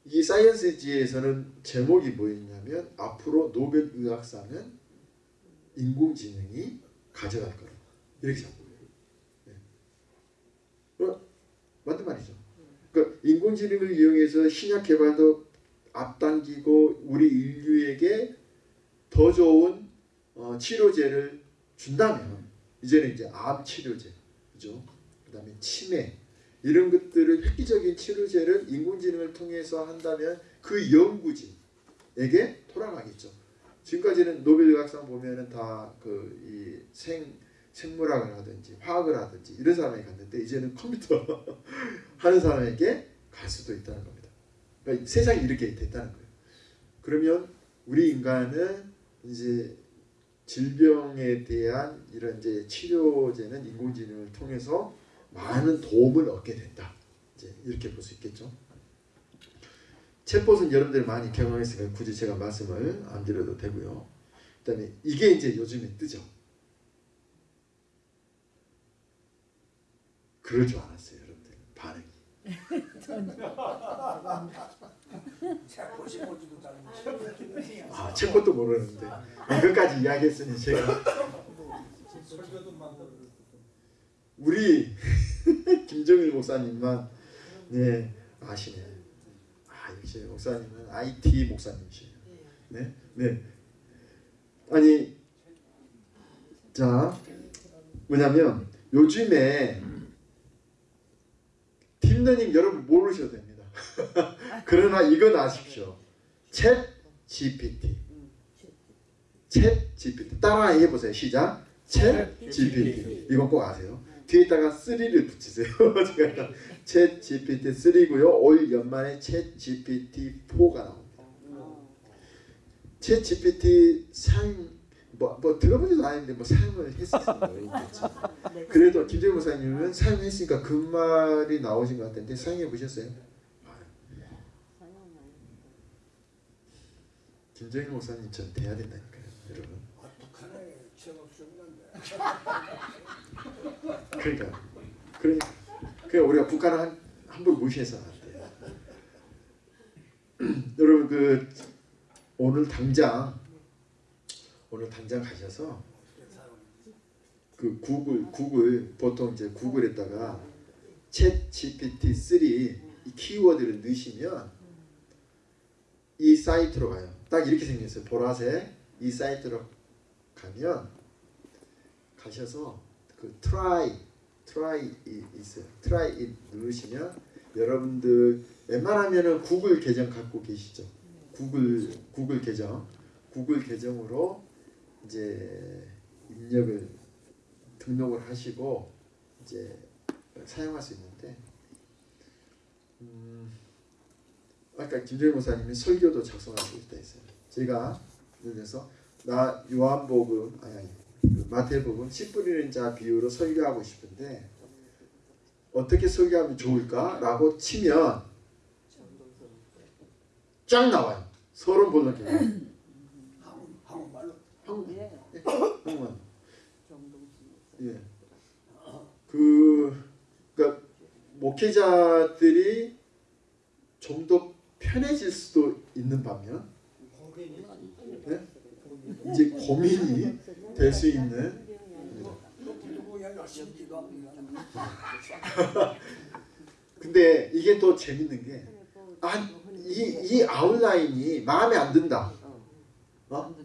[SPEAKER 1] 이 사이언스지에서는 제목이 뭐였냐면 앞으로 노벨 의학상은 인공지능이 가져갈 거다. 이렇게 잡고 네. 어, 맞는 말이죠. 그러니까 인공지능을 이용해서 신약 개발도 앞당기고 우리 인류에게 더 좋은 어, 치료제를 준다면 이제는 이제 암 치료제, 그죠? 그다음에 치매 이런 것들을 획기적인 치료제를 인공지능을 통해서 한다면 그 연구진에게 돌아가겠죠. 지금까지는 노벨의학상 보면은 다 그 이 생 생물학을 하든지 화학을 하든지 이런 사람이 갔는데 이제는 컴퓨터 하는 사람에게 갈 수도 있다는 겁니다. 그러니까 세상이 이렇게 됐다는 거예요. 그러면 우리 인간은 이제 질병에 대한 이런 이제 치료제는 인공지능을 통해서 많은 도움을 얻게 된다. 이제 이렇게 볼 수 있겠죠. 챗봇은 여러분들이 많이 경험했으니까 굳이 제가 말씀을 안 드려도 되고요. 그다음에 이게 이제 요즘에 뜨죠. 그럴 줄 알았어요, 여러분들 반응이. 아, 챗봇도 모르는데 이것까지 이야기했으니 제가 우리 김정일 목사님만 네 아시네. 아 역시 목사님은 IT 목사님이시에요. 네, 네. 아니 자 뭐냐면 요즘에 deep learning 여러분 모르셔도 됩니다. 그러나 이건 아십시오. 챗 GPT. 챗 GPT. 따라 해 보세요. 시작. 챗 GPT. 이건 꼭 아세요. 뒤에다가 3를 붙이세요. 제가 챗 GPT 3고요. 올 연말에 챗 GPT 4가 나옵니다. 챗 GPT 사용 뭐, 뭐 들어보지도 않았는데 뭐 사용을 했었어요. 그래도 김재우 목사님은 사용했으니까 그 말이 나오신 것 같은데 사용해 보셨어요? 김재우 목사님처럼 돼야 된다니까요, 여러분.
[SPEAKER 2] 아, 북한에 취업 없었는데.
[SPEAKER 1] 그러니까, 그러니까, 그러니까 우리가 북한을 한, 함부로 무시해서 안 돼요. 여러분 그 오늘 당장 오늘 당장 가셔서 그 구글 구글 보통 이제 구글에다가 챗 GPT 3이 키워드를 넣으시면 이 사이트로 가요. 딱 이렇게 생겼어요. 보라색 이 사이트로 가면 가셔서 그 try try 이 있어요. try it 누르시면 여러분들 웬만하면은 구글 계정 갖고 계시죠. 구글 구글 계정 구글 계정으로 이제 입력을 등록을 하시고 이제 사용할 수 있는데 음, 아까 김정일 목사님이 설교도 작성하고 있다 했어요. 제가 들어서 나 요한복음 아니 아니 그 마태복음 씨 뿌리는 자 비유로 설교하고 싶은데 어떻게 설교하면 좋을까라고 치면 쫙 나와요. 계정.
[SPEAKER 2] 한국 한국말로
[SPEAKER 1] 한국 한국말. 예. 그 그러니까 목회자들이 좀 더 편해질 수도 있는 반면 네? 이제 고민이 될 수 있는. 근데 이게 또 재밌는 게 아, 이, 이 아웃라인이 마음에 안 든다. 어?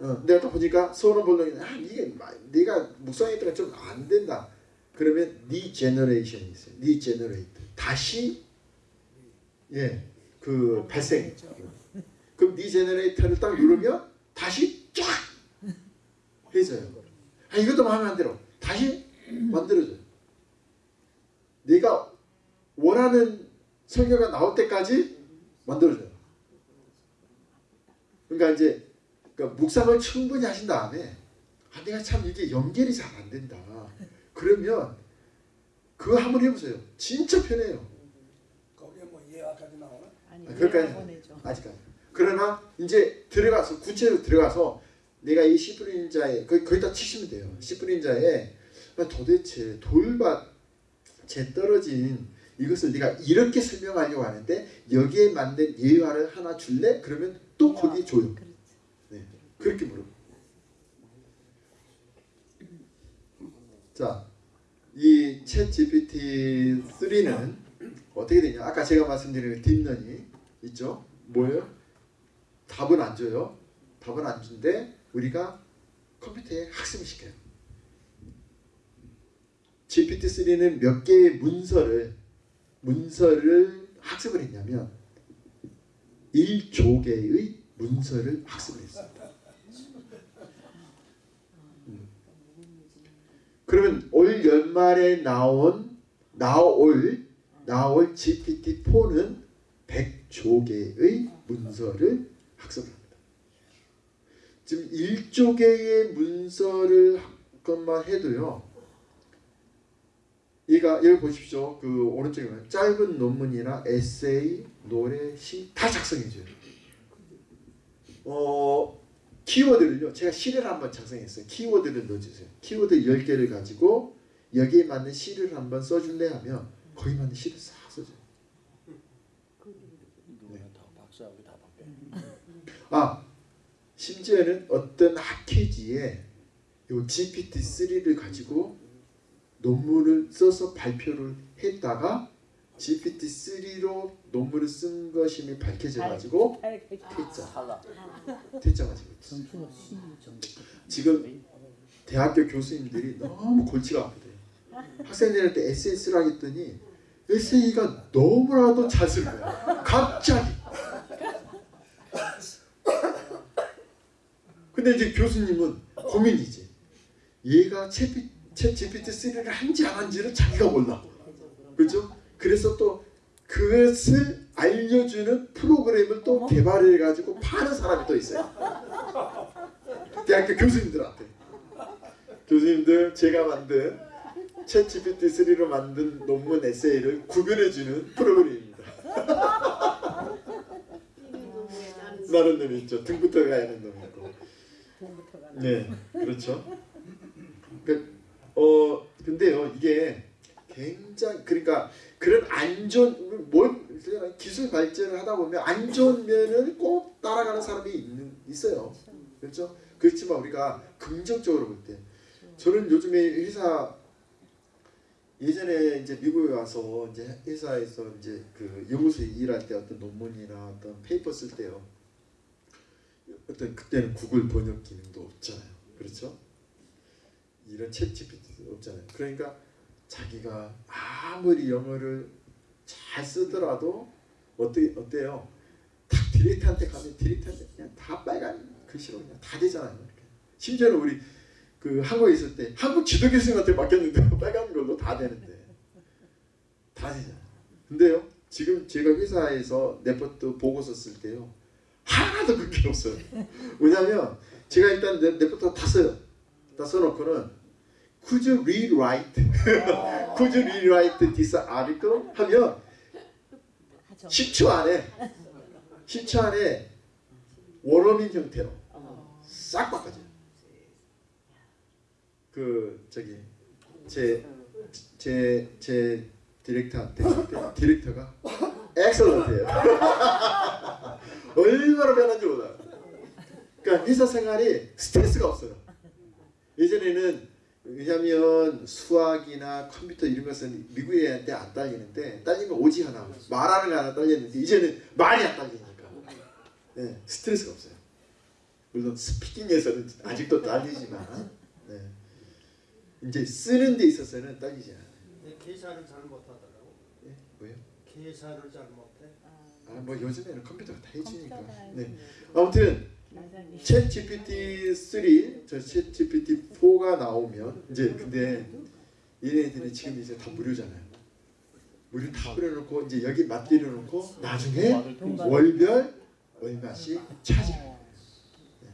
[SPEAKER 1] 어, 내가 또 보니까 서론 본론이 아, 이게 마- 네가 묵상했다가 좀 안 된다. 그러면 regeneration이 있어요. Regenerate. 다시 예, 그 발생. 그럼 regenerate를 딱 누르면 다시 쫙 해줘요. 아, 이것도 마음에 안 들어. 다시 만들어줘요. 네가 원하는 설교가 나올 때까지 만들어줘요. 그러니까 이제 그러니까 묵상을 충분히 하신 다음에 아, 내가 참 이게 연결이 잘 안 된다. 그러면 그거 한번 해보세요. 진짜 편해요.
[SPEAKER 2] 거기에 뭐 예화까지 나오나?
[SPEAKER 3] 아니
[SPEAKER 1] 아.
[SPEAKER 3] 보내줘.
[SPEAKER 1] 아직까지. 그러나 이제 들어가서 구체로 들어가서 내가 이 시프린자에 거의 거기다 치시면 돼요. 시프린자에 아, 도대체 돌밭에 떨어진 이것을 네가 이렇게 설명하려고 하는데 여기에 맞는 예화를 하나 줄래? 그러면 또 거기 줘요. 네, 그렇게 물어. 자, 이 챗 GPT 3는 어떻게 되냐? 아까 제가 말씀드린 딥런이 있죠. 뭐예요? 답은 안 줘요. 답은 안 준데 우리가 컴퓨터에 학습을 시켜요. GPT-3는 몇 개의 문서를 문서를 학습을 했냐면 1조 개의 문서를 학습을. 음. 그러면 올 연말에 나온 나올 나올 GPT-4는 100조 개의 문서를 학습을. 지금 1조 개의 문서를 한 것만 해도요. 얘가 여기 보십시오. 그 오른쪽에 보면 짧은 논문이나 에세이, 노래, 시 다 작성해줘요. 어 키워드를요. 제가 시를 한번 작성했어요. 키워드를 넣어주세요. 키워드 10개를 가지고 여기에 맞는 시를 한번 써줄래 하면 거기 맞는 시를 싹 써줘요.
[SPEAKER 4] 바뀌어.
[SPEAKER 1] 아 심지어는 어떤 학회지에 요 GPT-3를 가지고 논문을 써서 발표를 했다가 GPT-3로 논문을 쓴 것임이 밝혀져 가지고 퇴짜
[SPEAKER 4] 탈락.
[SPEAKER 1] 퇴짜가 지고 있어요.
[SPEAKER 3] 점수가 12 정도.
[SPEAKER 1] 지금 대학교 교수님들이 너무 골치가 아프대요. 학생들한테 에세이를 하겠더니 에세이가 너무나도 잘 쓰는 거야. 갑자기. 근데 이제 교수님은 고민이지. 얘가 챗 GPT-3를 한지 안 한지를 자기가 몰라. 그렇죠? 그래서 또 그것을 알려주는 프로그램을 또 개발해 가지고 파는 사람이 또 있어요. 대학교 교수님들한테. 교수님들 제가 만든 챗 GPT-3로 만든 논문 에세이를 구별해주는 프로그램입니다. 나는 놈이 있죠. 등부터 가야 하는
[SPEAKER 3] 가는
[SPEAKER 1] 네, 그렇죠. 그, 어, 근데요, 이게 굉장히 그러니까 그런 안 좋은 뭘 기술 발전을 하다 보면 안 좋은 면을 꼭 따라가는 사람이 있는 있어요. 그렇죠. 그렇지만 우리가 긍정적으로 볼 때, 저는 요즘에 회사 예전에 이제 미국에 와서 이제 회사에서 이제 그 연구소에 일할 때 어떤 논문이나 어떤 paper 쓸 때요. 어떤 그때는 구글 번역 기능도 없잖아요. 그렇죠? 이런 챗 GPT도 없잖아요. 그러니까 자기가 아무리 영어를 잘 쓰더라도 어때 어때요? 딱 디렉트한테 가면 디렉트한테 그냥 다 빨간 글씨로 그냥 다 되잖아요. 이렇게. 심지어는 우리 그 한국에 있을 때 한국 지도 교수님한테 맡겼는데 빨간 걸로 다 되는데 다 되잖아요. 근데요 지금 제가 회사에서 레포트 보고서 쓸 때요 하나도 그게 없어요. 왜냐면 제가 일단 레, 레포트 다 써요. 다 써놓고는 Could you rewrite? Could you rewrite this article? 하면
[SPEAKER 3] 하죠.
[SPEAKER 1] 10초 안에 10초 안에 원어민 형태로
[SPEAKER 3] 어.
[SPEAKER 1] 싹 바꿔줘요. 그 저기 제 제 제 디렉터한테 디렉터가 엑셀런트예요. 얼마나 변한지 몰라요. 그러니까 회사 생활이 스트레스가 없어요. 예전에는 왜냐하면 수학이나 컴퓨터 이런 것은 미국 애한테 안 딸리는데 딸리면 오지 하나 말하는 거 하나 딸렸는데 이제는 말이 안 딸리니까 네, 스트레스가 없어요. 물론 스피킹에서는 아직도 딸리지만 네. 이제 쓰는 데 있어서는 딸리지 않아요.
[SPEAKER 5] 네, 계산을 잘 못하더라고.
[SPEAKER 1] 예? 뭐요?
[SPEAKER 5] 계산을 잘 못해.
[SPEAKER 1] 아 뭐 요즘에는 컴퓨터가 다.
[SPEAKER 3] 컴퓨터가
[SPEAKER 1] 네. 아무튼. 챗 GPT 3, 저 챗 GPT 4가 나오면 이제 근데 얘네들이 지금 이제 다 무료잖아요. 무료 다 뿌려놓고 이제 여기 맞들여놓고 나중에 월별 얼마씩 차지해요. 네.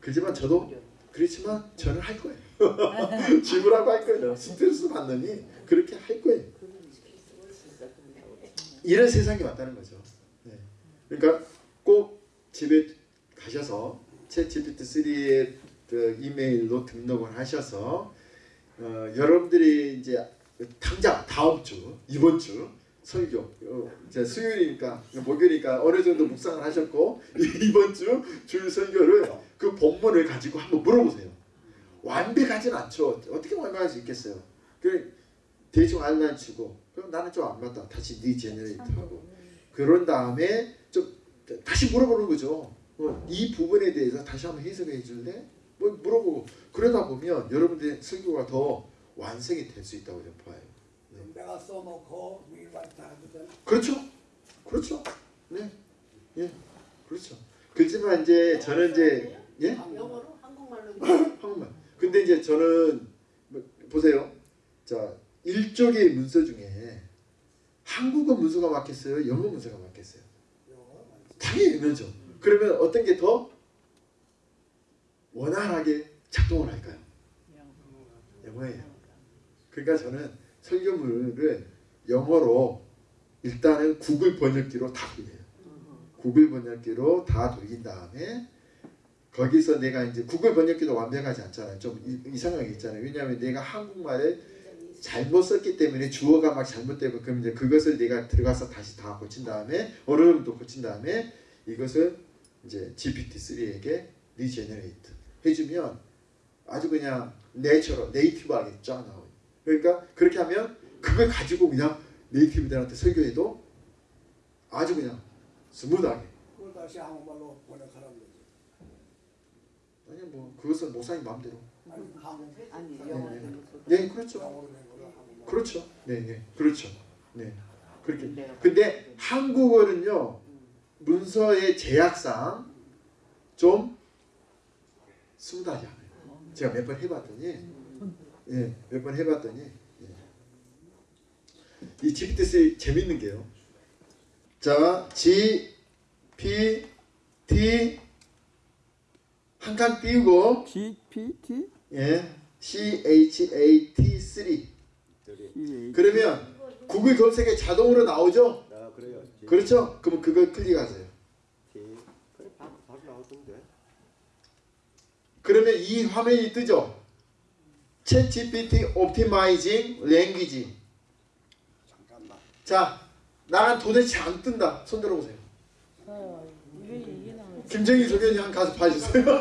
[SPEAKER 1] 그렇지만 저도 그렇지만 저는 할 거예요. 지불하고 할 거예요. 스트레스 받느니 그렇게 할 거예요. 이런 세상이 왔다는 거죠. 네. 그러니까 꼭 집에 가셔서 챗 GPT-3의 그 이메일로 등록을 하셔서 어, 여러분들이 이제 당장 다음 주 이번 주 설교 어, 이제 수요일이니까 목요일이니까 어느 정도 묵상을 하셨고 이번 주 주일 설교를 그 본문을 가지고 한번 물어보세요. 완벽하진 않죠. 어떻게 완벽할 수 있겠어요. 그 대충 알만 치고 그럼 나는 좀 안 맞다. 다시 regenerate 하고 그런 다음에 좀 다시 물어보는 거죠. 어, 이 부분에 대해서 다시 한번 해석해 줄래? 뭐 물어보고 그러다 보면 여러분들의 설교가 더 완성이 될 수 있다고 저는 봐요.
[SPEAKER 2] 그럼 내가 써놓고 하거든.
[SPEAKER 1] 그렇죠. 그렇죠. 네. 예. 그렇죠. 그렇지만 이제 저는 이제 예?
[SPEAKER 6] 영어로 한국말로
[SPEAKER 1] 한국말. 근데 이제 저는 뭐, 보세요. 자, 일종의 문서 중에 한국어 문서가 맞겠어요? 영어 문서가 맞겠어요? 당연히 영어죠. 그러면 어떤 게 더 원활하게 작동을 할까요? 영어예요. 그러니까 저는 설교물을 영어로 일단은 구글 번역기로 다 돌려요. 구글 번역기로 다 돌린 다음에 거기서 내가 이제 구글 번역기도 완벽하지 않잖아요. 좀 이- 이상한 게 있잖아요. 왜냐하면 내가 한국말을 잘못 썼기 때문에 주어가 막 잘못되고 그럼 이제 그것을 내가 들어가서 다시 다 고친 다음에 어느 정도 고친 다음에 이것을 이제 GPT-3에게 regenerate 해주면 아주 그냥 내처럼 네이티브하게 쫙 나와요. 그러니까 그렇게 하면 그걸 가지고 그냥 네이티브들한테 설교해도 아주 그냥 스무드하게
[SPEAKER 2] 그걸 다시 한국말로 번역하라는 거지.
[SPEAKER 1] 아니 뭐 그것은 목사님 마음대로
[SPEAKER 2] 아,
[SPEAKER 3] 아니
[SPEAKER 1] 네, 네. 네, 그렇죠. 그렇죠. 네, 네, 그렇죠. 네, 그렇게. 근데 한국어는요 문서의 제약상 좀 스무하지 않아요. 제가 몇 번 해봤더니, 예, 몇 번 해봤더니, 예. 이 GPT 재밌는 게요. 자, G, P, T 한칸 띄우고,
[SPEAKER 4] GPT?
[SPEAKER 1] 예, C, H, A, T 3 그러면 구글 검색에 자동으로 나오죠?
[SPEAKER 6] 아 그래요.
[SPEAKER 1] 그렇죠? 그럼 그걸 클릭하세요. 그러면 이 화면이 뜨죠? Chat GPT Optimizing Language.
[SPEAKER 2] 잠깐만.
[SPEAKER 1] 자, 나는 도대체 안 뜬다. 손 들어보세요.
[SPEAKER 3] 어?
[SPEAKER 1] 김정희 소견이 한 가서 봐주세요.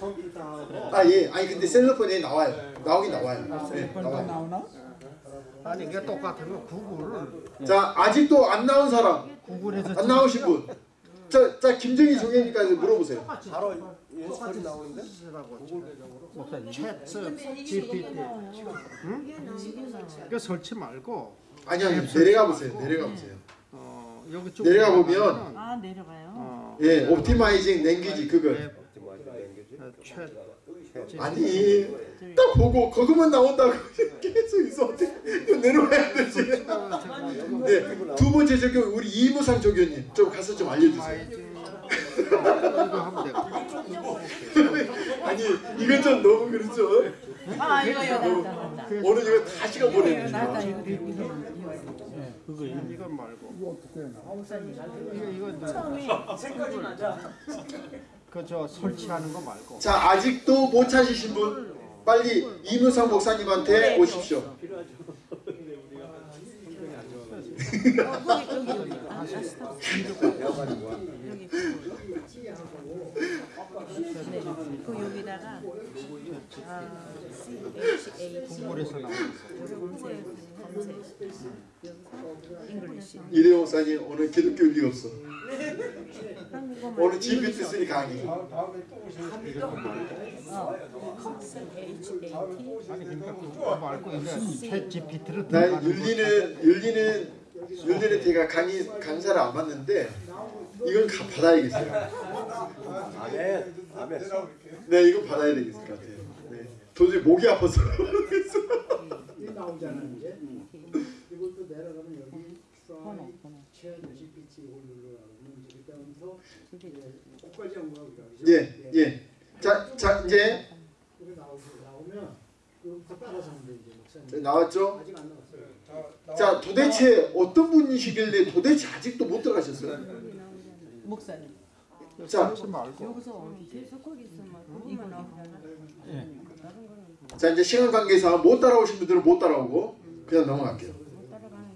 [SPEAKER 5] 컴퓨터하고
[SPEAKER 1] 아 예, 아니 근데 셀러폰에 나와요. 나오긴 나와요. 네, 나와요.
[SPEAKER 4] 나오나?
[SPEAKER 5] 아니 이게 똑같으면 구글을
[SPEAKER 1] 자, 아직도 안 나온 사람,
[SPEAKER 5] 구글에서
[SPEAKER 1] 안 나오신 분. 자, 자 김정희 소견이까지 물어보세요.
[SPEAKER 6] 바로 연습하지 나오는데.
[SPEAKER 5] 챗 GPT
[SPEAKER 3] 나와요.
[SPEAKER 5] 이거 설치 말고
[SPEAKER 1] 아니 아니 내려가 보세요. 내려가 보세요.
[SPEAKER 5] 어 여기 쭉
[SPEAKER 1] 내려가 보면
[SPEAKER 3] 아 내려가요.
[SPEAKER 5] 어,
[SPEAKER 1] 예, 옵티마이징 랭귀지 그걸.
[SPEAKER 5] 앱, 어, 챗
[SPEAKER 1] 아니 딱 보고 그것만 나온다고 계속 있어 이거 내려와야 되지. 네, 두 번째 적용 우리 이무상 조교님 좀 가서 좀 알려주세요.
[SPEAKER 5] 이거 되고
[SPEAKER 1] 아니 이건 좀 너무 그렇죠.
[SPEAKER 3] 아 이거 이거.
[SPEAKER 1] 오늘 이거 다 시간
[SPEAKER 3] 이거
[SPEAKER 1] 보내는 거.
[SPEAKER 3] 이거 이거 이거.
[SPEAKER 4] 그거
[SPEAKER 5] 이건 말고
[SPEAKER 3] 목사님
[SPEAKER 5] 이거 이거
[SPEAKER 3] 처음에
[SPEAKER 5] 그저 설치하는 거 말고
[SPEAKER 1] 자 아직도 못 찾으신 분 빨리 이무상 목사님한테 오십시오.
[SPEAKER 3] 네. 그 여기다가 아, C H A T
[SPEAKER 5] 구글에서 나오는
[SPEAKER 3] 검색 검색 여기서 잉글리시
[SPEAKER 1] 이대 목사님 오늘 기독교 일 없어. 오늘 GPT 쓰니 강의.
[SPEAKER 3] 어, H A T
[SPEAKER 5] 아니 그러니까 GPT를
[SPEAKER 1] 나 윤리는 윤리는 윤리는 제가 강의 강사를 안 받는데 이건 가, 받아야겠어요.
[SPEAKER 6] 아멘. 아멘.
[SPEAKER 1] 네, 이거 받아야 되겠을 것 같아요. 네. 도저히 목이 아파서
[SPEAKER 2] 이 나오잖아 이제. 이것도 내려가면 여기
[SPEAKER 3] 번
[SPEAKER 2] 이걸 누르라고 이제 그다음부터 꽃까지 한. 그죠?
[SPEAKER 1] 예, 예. 자, 자 이제
[SPEAKER 2] 나오면 여기부터 따라서 하면 돼 이제 목사님.
[SPEAKER 1] 나왔죠?
[SPEAKER 2] 아직 안 나왔어요.
[SPEAKER 1] 자, 도대체 어떤 분이시길래 도대체 아직도 못 들어가셨어요?
[SPEAKER 3] 목사님
[SPEAKER 1] 자,
[SPEAKER 5] 설치 말고
[SPEAKER 3] 여기서 계속 거기 있으면 이거 나오잖아 다른 거는
[SPEAKER 1] 자 이제 시간 관계상 못 따라오신 분들은 못 따라오고 그냥 넘어갈게요.
[SPEAKER 3] 게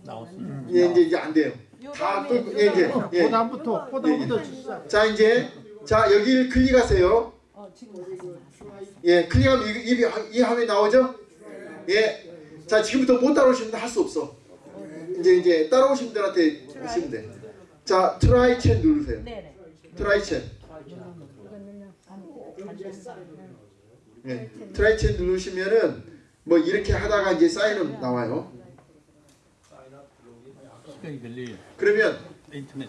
[SPEAKER 4] 나왔습니다.
[SPEAKER 1] 예, 이제 이제 안 돼요. 다 끌고 예, 이제 예.
[SPEAKER 5] 보다부터 보다부터 진짜
[SPEAKER 1] 자 이제 자 여기를 클릭하세요.
[SPEAKER 3] 어
[SPEAKER 1] 예, 클릭하면 이, 이, 이 화면 나오죠? 예. 자, 지금부터 못 따라오시면 할 수 없어. 이제 이제 따라오신 분들한테 하시면 돼. 자, try chat 누르세요. Try chat.
[SPEAKER 3] 이거는요 안
[SPEAKER 1] 예. try chat 누르시면은 뭐 이렇게 하다가 이제 sign up 나와요. 그러면.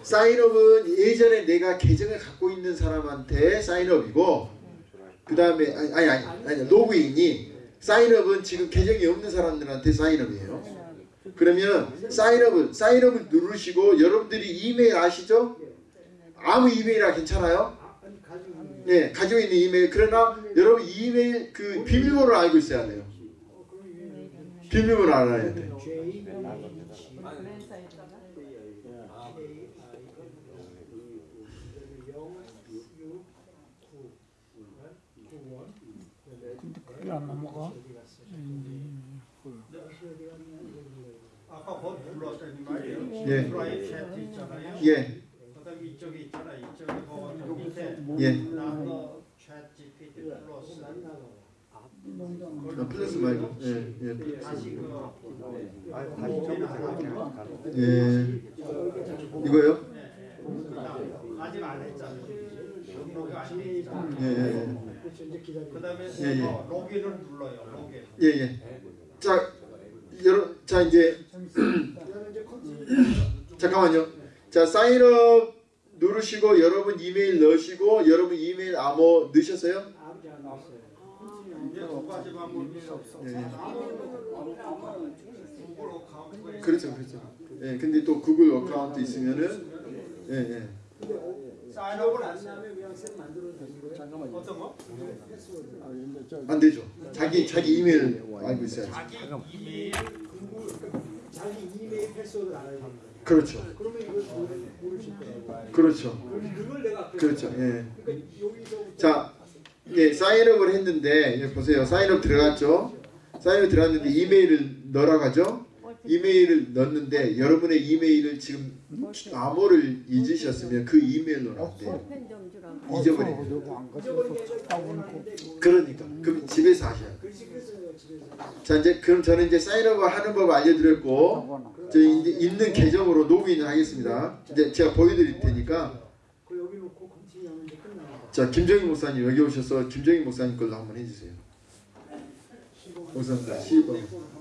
[SPEAKER 1] sign up은 예전에 내가 계정을 갖고 있는 사람한테 sign up이고 그 다음에 아니 아니 아니, 아니 로그인이 사인업은 지금 계정이 없는 사람들한테 사인업이에요. 그러면 사인업을 사인업을 누르시고 여러분들이 이메일 아시죠? 아무 이메일이라 괜찮아요? 네, 가지고 있는 이메일. 그러나 여러분 이메일 그 비밀번호를 알고 있어야 돼요. 비밀번호 알아야 돼요.
[SPEAKER 4] 그게 안 넘어가?
[SPEAKER 5] 아까 곧 불렀더니 말이에요.
[SPEAKER 1] 예.
[SPEAKER 5] 프라이 챗 있잖아요.
[SPEAKER 1] 예,
[SPEAKER 5] 그다음 이쪽에 있잖아. 이쪽에 그 밑에
[SPEAKER 1] 예.
[SPEAKER 5] 나도 챗 GPT 플러스
[SPEAKER 1] 아, 플러스 말고. 예, 예.
[SPEAKER 5] 다시 그
[SPEAKER 6] 아, 가는
[SPEAKER 1] 예. 이거요?
[SPEAKER 5] 그다음 아직 안 했잖아요.
[SPEAKER 2] Gmail이
[SPEAKER 1] 예, 예, 예.
[SPEAKER 2] 그렇죠 이제 기다리고
[SPEAKER 5] 그다음에
[SPEAKER 1] 예, 예.
[SPEAKER 5] 어, 로그인을 눌러요. 로그인.
[SPEAKER 1] 예, 예. 자, 여러, 자 이제 잠깐만요. 자, sign up 누르시고 여러분 이메일 넣으시고 여러분 이메일 암호 넣으셨어요?
[SPEAKER 2] 안
[SPEAKER 5] 방법이 없어.
[SPEAKER 1] 예, 예.
[SPEAKER 5] 구글 account가
[SPEAKER 1] 그렇죠, 그렇죠. 예, 근데 또 구글 account 있으면은 예, 예.
[SPEAKER 5] 사인업을
[SPEAKER 2] 안. 나면 그냥 셋 만들어도 되는 거예요?
[SPEAKER 5] 어떤 거?
[SPEAKER 2] 패스워드
[SPEAKER 1] 안 되죠. 자기 자기 이메일 알고 있어야지.
[SPEAKER 5] 자기 이메일
[SPEAKER 2] 자기 이메일 패스워드를 알아야 됩니다
[SPEAKER 1] 그렇죠.
[SPEAKER 2] 그러면 이걸 모르- 모르실 거예요
[SPEAKER 1] 그렇죠.
[SPEAKER 2] 그걸 내가
[SPEAKER 1] 그렇죠. 예.
[SPEAKER 2] 그러니까 여기서부터
[SPEAKER 1] 자, 예, 사인업을 했는데 예, 보세요. 사인업 들어갔죠. 사인업 들어갔는데 이메일을 넣으라고 하죠. 이메일을 넣었는데 여러분의 이메일을 지금 암호를 잊으셨으면 그 이메일로 안 돼요.
[SPEAKER 2] 그걸
[SPEAKER 1] 그러니까 그럼 집에서 하셔야 돼요.
[SPEAKER 2] 글씨 그랬어요 집에서
[SPEAKER 1] 자 이제 그럼 저는 이제 사인업을 하는 법 알려드렸고 저 이제 있는 계정으로 로그인을 하겠습니다. 이제 제가 보여드릴 테니까 자 김정희 목사님 여기 오셔서 김정희 목사님 걸로 한번 해주세요. 목사님 10번.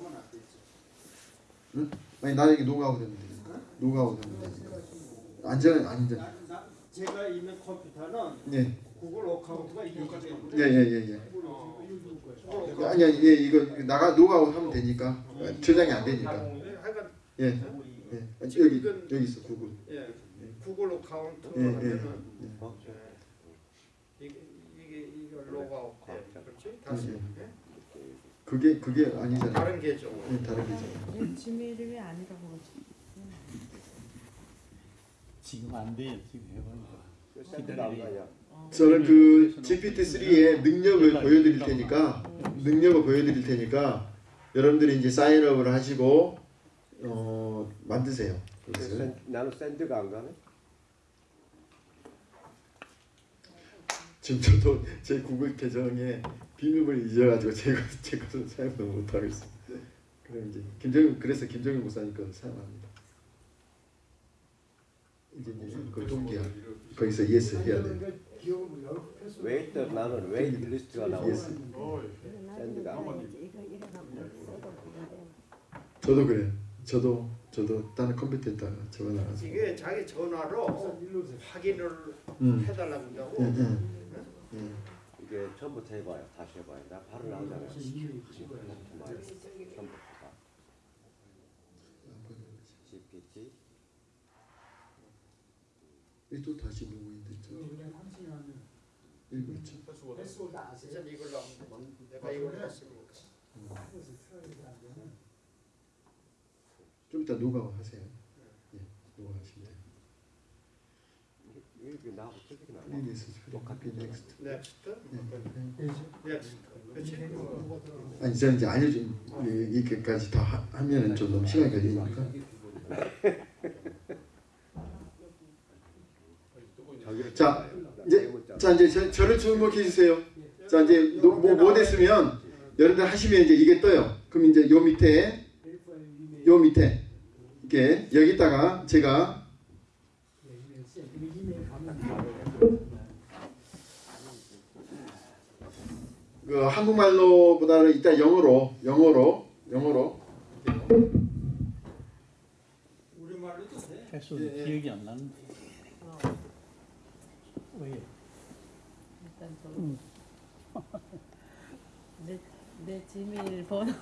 [SPEAKER 1] 응? 아니 나에게 노가우 되면 되니까. 노가우 되면 되니까. 안전 안전.
[SPEAKER 5] 나- 나- 제가 있는 컴퓨터는
[SPEAKER 1] 예.
[SPEAKER 5] 구글 어카운트가 있거든요.
[SPEAKER 1] 예예예 예.
[SPEAKER 5] 구글
[SPEAKER 1] 아니 아니 예 이거 나가 노가우 하면 되니까 저장이 안 되니까. 예. 예. 여기 여기 있어 구글.
[SPEAKER 5] 예. 구글 어카운트
[SPEAKER 1] 예, 예.
[SPEAKER 5] 하면은 이게 이게 이거 로그아웃 돼. 그렇지? 다시
[SPEAKER 1] 음,
[SPEAKER 5] 예?
[SPEAKER 1] 그게 그게 아니잖아요.
[SPEAKER 5] 다른 계정.
[SPEAKER 1] 예, 다른.
[SPEAKER 3] 얘 Gmail이 왜 아니라고 그러지?
[SPEAKER 4] 지금 안 돼요. 지금
[SPEAKER 6] 나온 거 아니야?
[SPEAKER 1] 저는 그 GPT-3의 능력을 보여드릴 테니까 능력을 보여드릴 테니까 여러분들이 이제 sign up을 하시고 어 만드세요.
[SPEAKER 6] 나는 send가 안 가네.
[SPEAKER 1] 지금 저도 제 구글 계정에 비밀번호 잊어가지고 제가 제 것을 사용을 못 하고 있어요. 그럼 이제 김정일 그래서 김정일 목사님 걸 사용합니다. 이제 그 동기야. 거기서 yes 해야 돼.
[SPEAKER 2] 못하고
[SPEAKER 6] wait 나는 wait list가 나오네. Yes. Send가 안 가네.
[SPEAKER 1] 저도 그래요. 저도 저도 다른 컴퓨터에다가 적어놔가지고.
[SPEAKER 5] 이게 자기 전화로 확인을
[SPEAKER 1] 음.
[SPEAKER 5] 해달라고 한다고.
[SPEAKER 1] 응, 응. 응.
[SPEAKER 6] 이게 처음부터 해봐요. 다시 해봐요. 나. 지금 정말 처음부터 다. GPT.
[SPEAKER 1] 이또 다시 됐죠.
[SPEAKER 2] 그냥 continue 하면
[SPEAKER 1] 이거 있죠.
[SPEAKER 2] 패스워드 아세요?
[SPEAKER 5] 진짜 이걸로 하면 내가 이걸
[SPEAKER 2] 안 되면
[SPEAKER 1] 좀 이따 로그아웃 하세요. 예, 로그아웃 하시면 돼요.
[SPEAKER 5] Next. Next.
[SPEAKER 1] 예,
[SPEAKER 5] next. 그렇지.
[SPEAKER 1] 아니 저는 이제 알려준 이- 이렇게까지 다 하- 하면은 좀 너무 시간이 걸리니까. 자,
[SPEAKER 6] 나
[SPEAKER 1] 이제. 자 이제 저, 저를 주목해 주세요. 자 이제 노- 뭐, 뭐 됐으면 여러분들 하시면 이제 이게 떠요. 그럼 이제 요 밑에 요 밑에 이렇게 여기다가 제가
[SPEAKER 2] 이메일 세 이메일 가면
[SPEAKER 1] 그 한국말로보다는 이따 영어로 영어로 영어로
[SPEAKER 5] 우리말로도 돼.
[SPEAKER 4] 패스워드
[SPEAKER 1] 예, 예.
[SPEAKER 4] 기억이 안 나는데. 왜?
[SPEAKER 3] 일단 저 내, 내 지메일 번호 내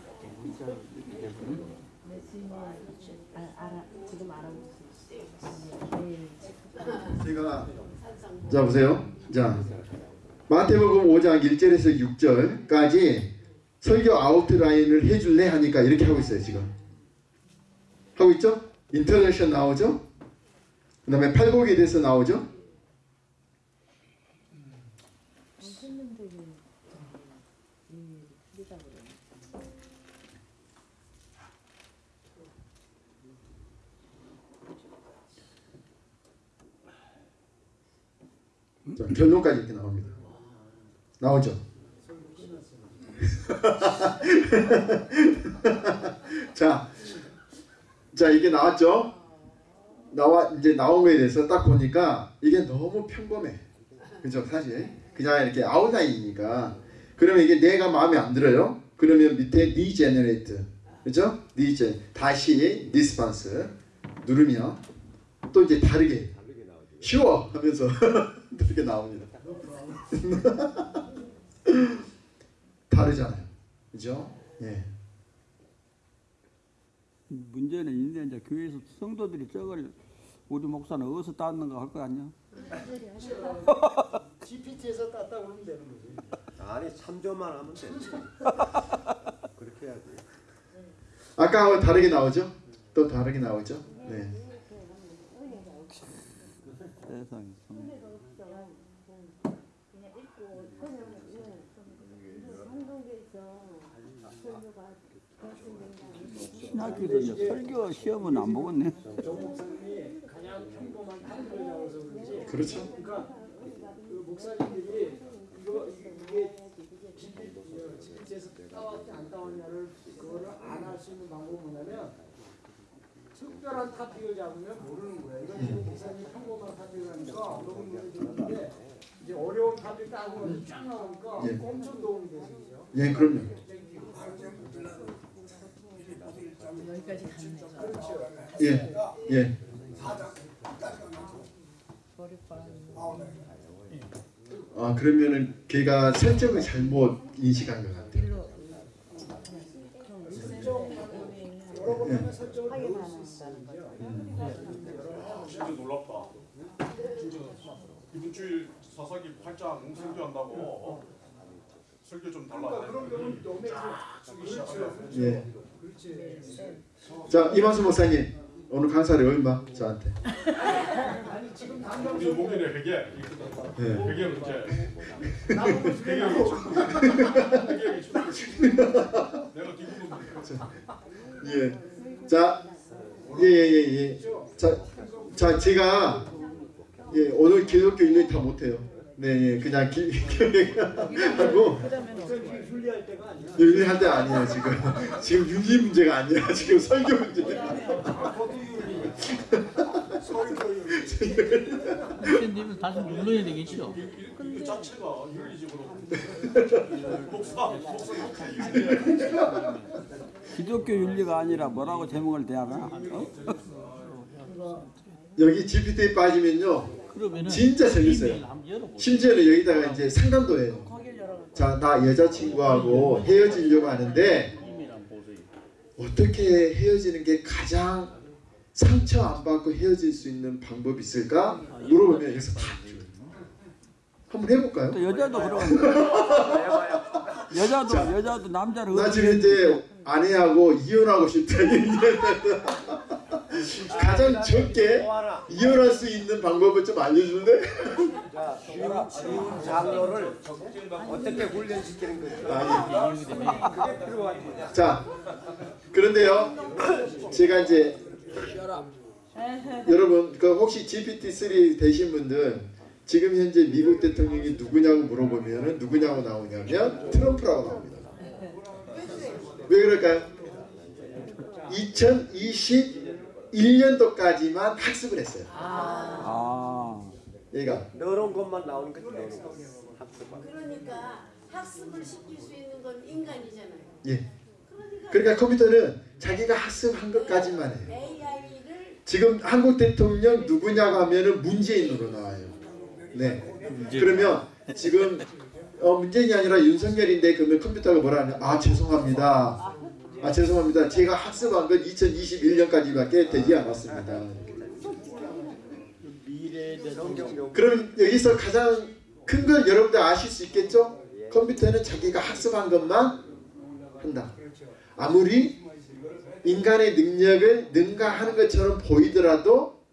[SPEAKER 3] 지메일 아, 알아 지금 알아보고 있어.
[SPEAKER 1] 제가 자 보세요. 자 마태복음 5장 1절에서 6절까지 설교 아웃라인을 해줄래 하니까 이렇게 하고 있어요 지금 하고 있죠? 인터넷션 나오죠? 그 다음에 팔곡에 대해서 나오죠? 자, 결론까지 이렇게 나옵니다. 나오죠? 자, 자 이게 나왔죠? 나와 이제 나온 거에 대해서 딱 보니까 이게 너무 평범해. 그죠 사실 그냥 이렇게 아웃라인이니까 그러면 이게 내가 마음에 안 들어요 그러면 밑에 regenerate 그죠 regen 다시 response 누르면 또 이제 다르게. 쉬워 하면서 다르게 나옵니다 다르잖아요 그죠 예
[SPEAKER 5] 문제는 있는데 이제 교회에서 성도들이 저걸 우리 목사는 어디서 땄는가 할 거 아니야?
[SPEAKER 2] GPT에서 땄다 그러면 되는 거지.
[SPEAKER 6] 아니 참조만 하면 되지. 그렇게 해야지.
[SPEAKER 1] 아까하고 다르게 나오죠 또 다르게 나오죠 네
[SPEAKER 5] 세상에. 신학교도 이제 설교 시험은 안 보겠네.
[SPEAKER 1] 그렇죠
[SPEAKER 2] 그러니까 목사님들이 이거 이게 GPT에서 따왔지 안 따왔냐를 그거를 안 할 수 있는 방법은 뭐냐면 특별한 topic을 잡으면 모르는 거예요. 이건 지금 목사님이 평범한 topic을 하니까 너무 눈에 들었는데 이제 어려운 타픽 따고 쫙 나오니까
[SPEAKER 1] 예.
[SPEAKER 2] 엄청 도움이 되시죠.
[SPEAKER 1] 예 그럼요
[SPEAKER 3] 여기까지 갔네.
[SPEAKER 1] 예 예. 아 그러면은 걔가 설정을 잘못 인식한 것 같아요.
[SPEAKER 2] 있어요.
[SPEAKER 7] 진짜 놀랍다. 진짜 이번 주일 사사기 8장 설교한다고 어? 설교 좀 달라.
[SPEAKER 2] 그러니까 너무
[SPEAKER 7] 쓰기 시작하면
[SPEAKER 1] 예. 자 이만수 목사님 오늘 강사를 얼마 저한테?
[SPEAKER 2] 아니 지금 당장
[SPEAKER 7] 우리 목요일에 회계
[SPEAKER 1] 예.
[SPEAKER 7] 회계 문제 회계하기 충분히 내가 기분
[SPEAKER 1] 예. 자 예예 예 예, 예. 자, 자 제가 예 오늘 기독교 일일 다 못해요. 네 예. 그냥 기, 하고
[SPEAKER 3] 그러면
[SPEAKER 2] 저기 훈리할 때가 아니야.
[SPEAKER 1] 일일 할때 아니에요 지금 지금 윤리 문제가 아니야 지금 설교 문제.
[SPEAKER 2] 아, 거두 윤리. 설교 윤리.
[SPEAKER 4] 선생님은 다시 눌러야 되겠죠?
[SPEAKER 7] 이 자체가 윤리적으로 목사 목사.
[SPEAKER 5] 기독교 윤리가 아니라 뭐라고 제목을 대하나? 어?
[SPEAKER 1] 여기 GPT에 빠지면요 진짜 재밌어요. 심지어는 여기다가 이제 상담도 해요. 자 나 여자친구하고 헤어지려고 하는데. 어떻게 헤어지는 게 가장 상처 안 받고 헤어질 수 있는 방법이 있을까? 물어보면 여기서 다. 한번 해볼까요?
[SPEAKER 5] 또 여자도 그러는데. 여자도 여자도 남자를
[SPEAKER 1] 나 지금 이제 아내하고 이혼하고 싶다 가장 적게. 이혼할 수 있는 방법을 좀 알려줄래?
[SPEAKER 6] 자, 쉬운 장로를 어떻게 훈련시키는 거죠?
[SPEAKER 1] 아니.
[SPEAKER 6] 그게 필요하지.
[SPEAKER 1] 자 그런데요 제가 이제 여러분 그 혹시 GPT-3 되신 분들 지금 현재 미국 대통령이 누구냐고 물어보면은 누구냐고 나오냐면 트럼프라고 나옵니다. 왜 그럴까요? 2021년도까지만 학습을 했어요.
[SPEAKER 5] 아.
[SPEAKER 1] 얘가
[SPEAKER 6] 넣어놓은 것만 나오는 거. 학습만.
[SPEAKER 8] 그러니까 학습을 시킬 수 있는 건 인간이잖아요.
[SPEAKER 1] 예.
[SPEAKER 8] 그러니까
[SPEAKER 1] 그러니까 컴퓨터는 자기가 학습한 것까지만 해요.
[SPEAKER 8] AI를
[SPEAKER 1] 지금 한국 대통령 누구냐고 하면은 문재인으로 나와요. 네. 그러면 지금 어, 문재인이 아니라 윤석열인데 그러면 컴퓨터가 뭐라 하냐? 아 죄송합니다. 아 죄송합니다. 제가 학습한 건 2021년까지밖에 되지 않았습니다. 그럼 여기서 가장 큰걸 여러분들 아실 수 있겠죠? 컴퓨터는 자기가 학습한 것만 한다. 아무리 인간의 능력을 능가하는 것처럼 보이더라도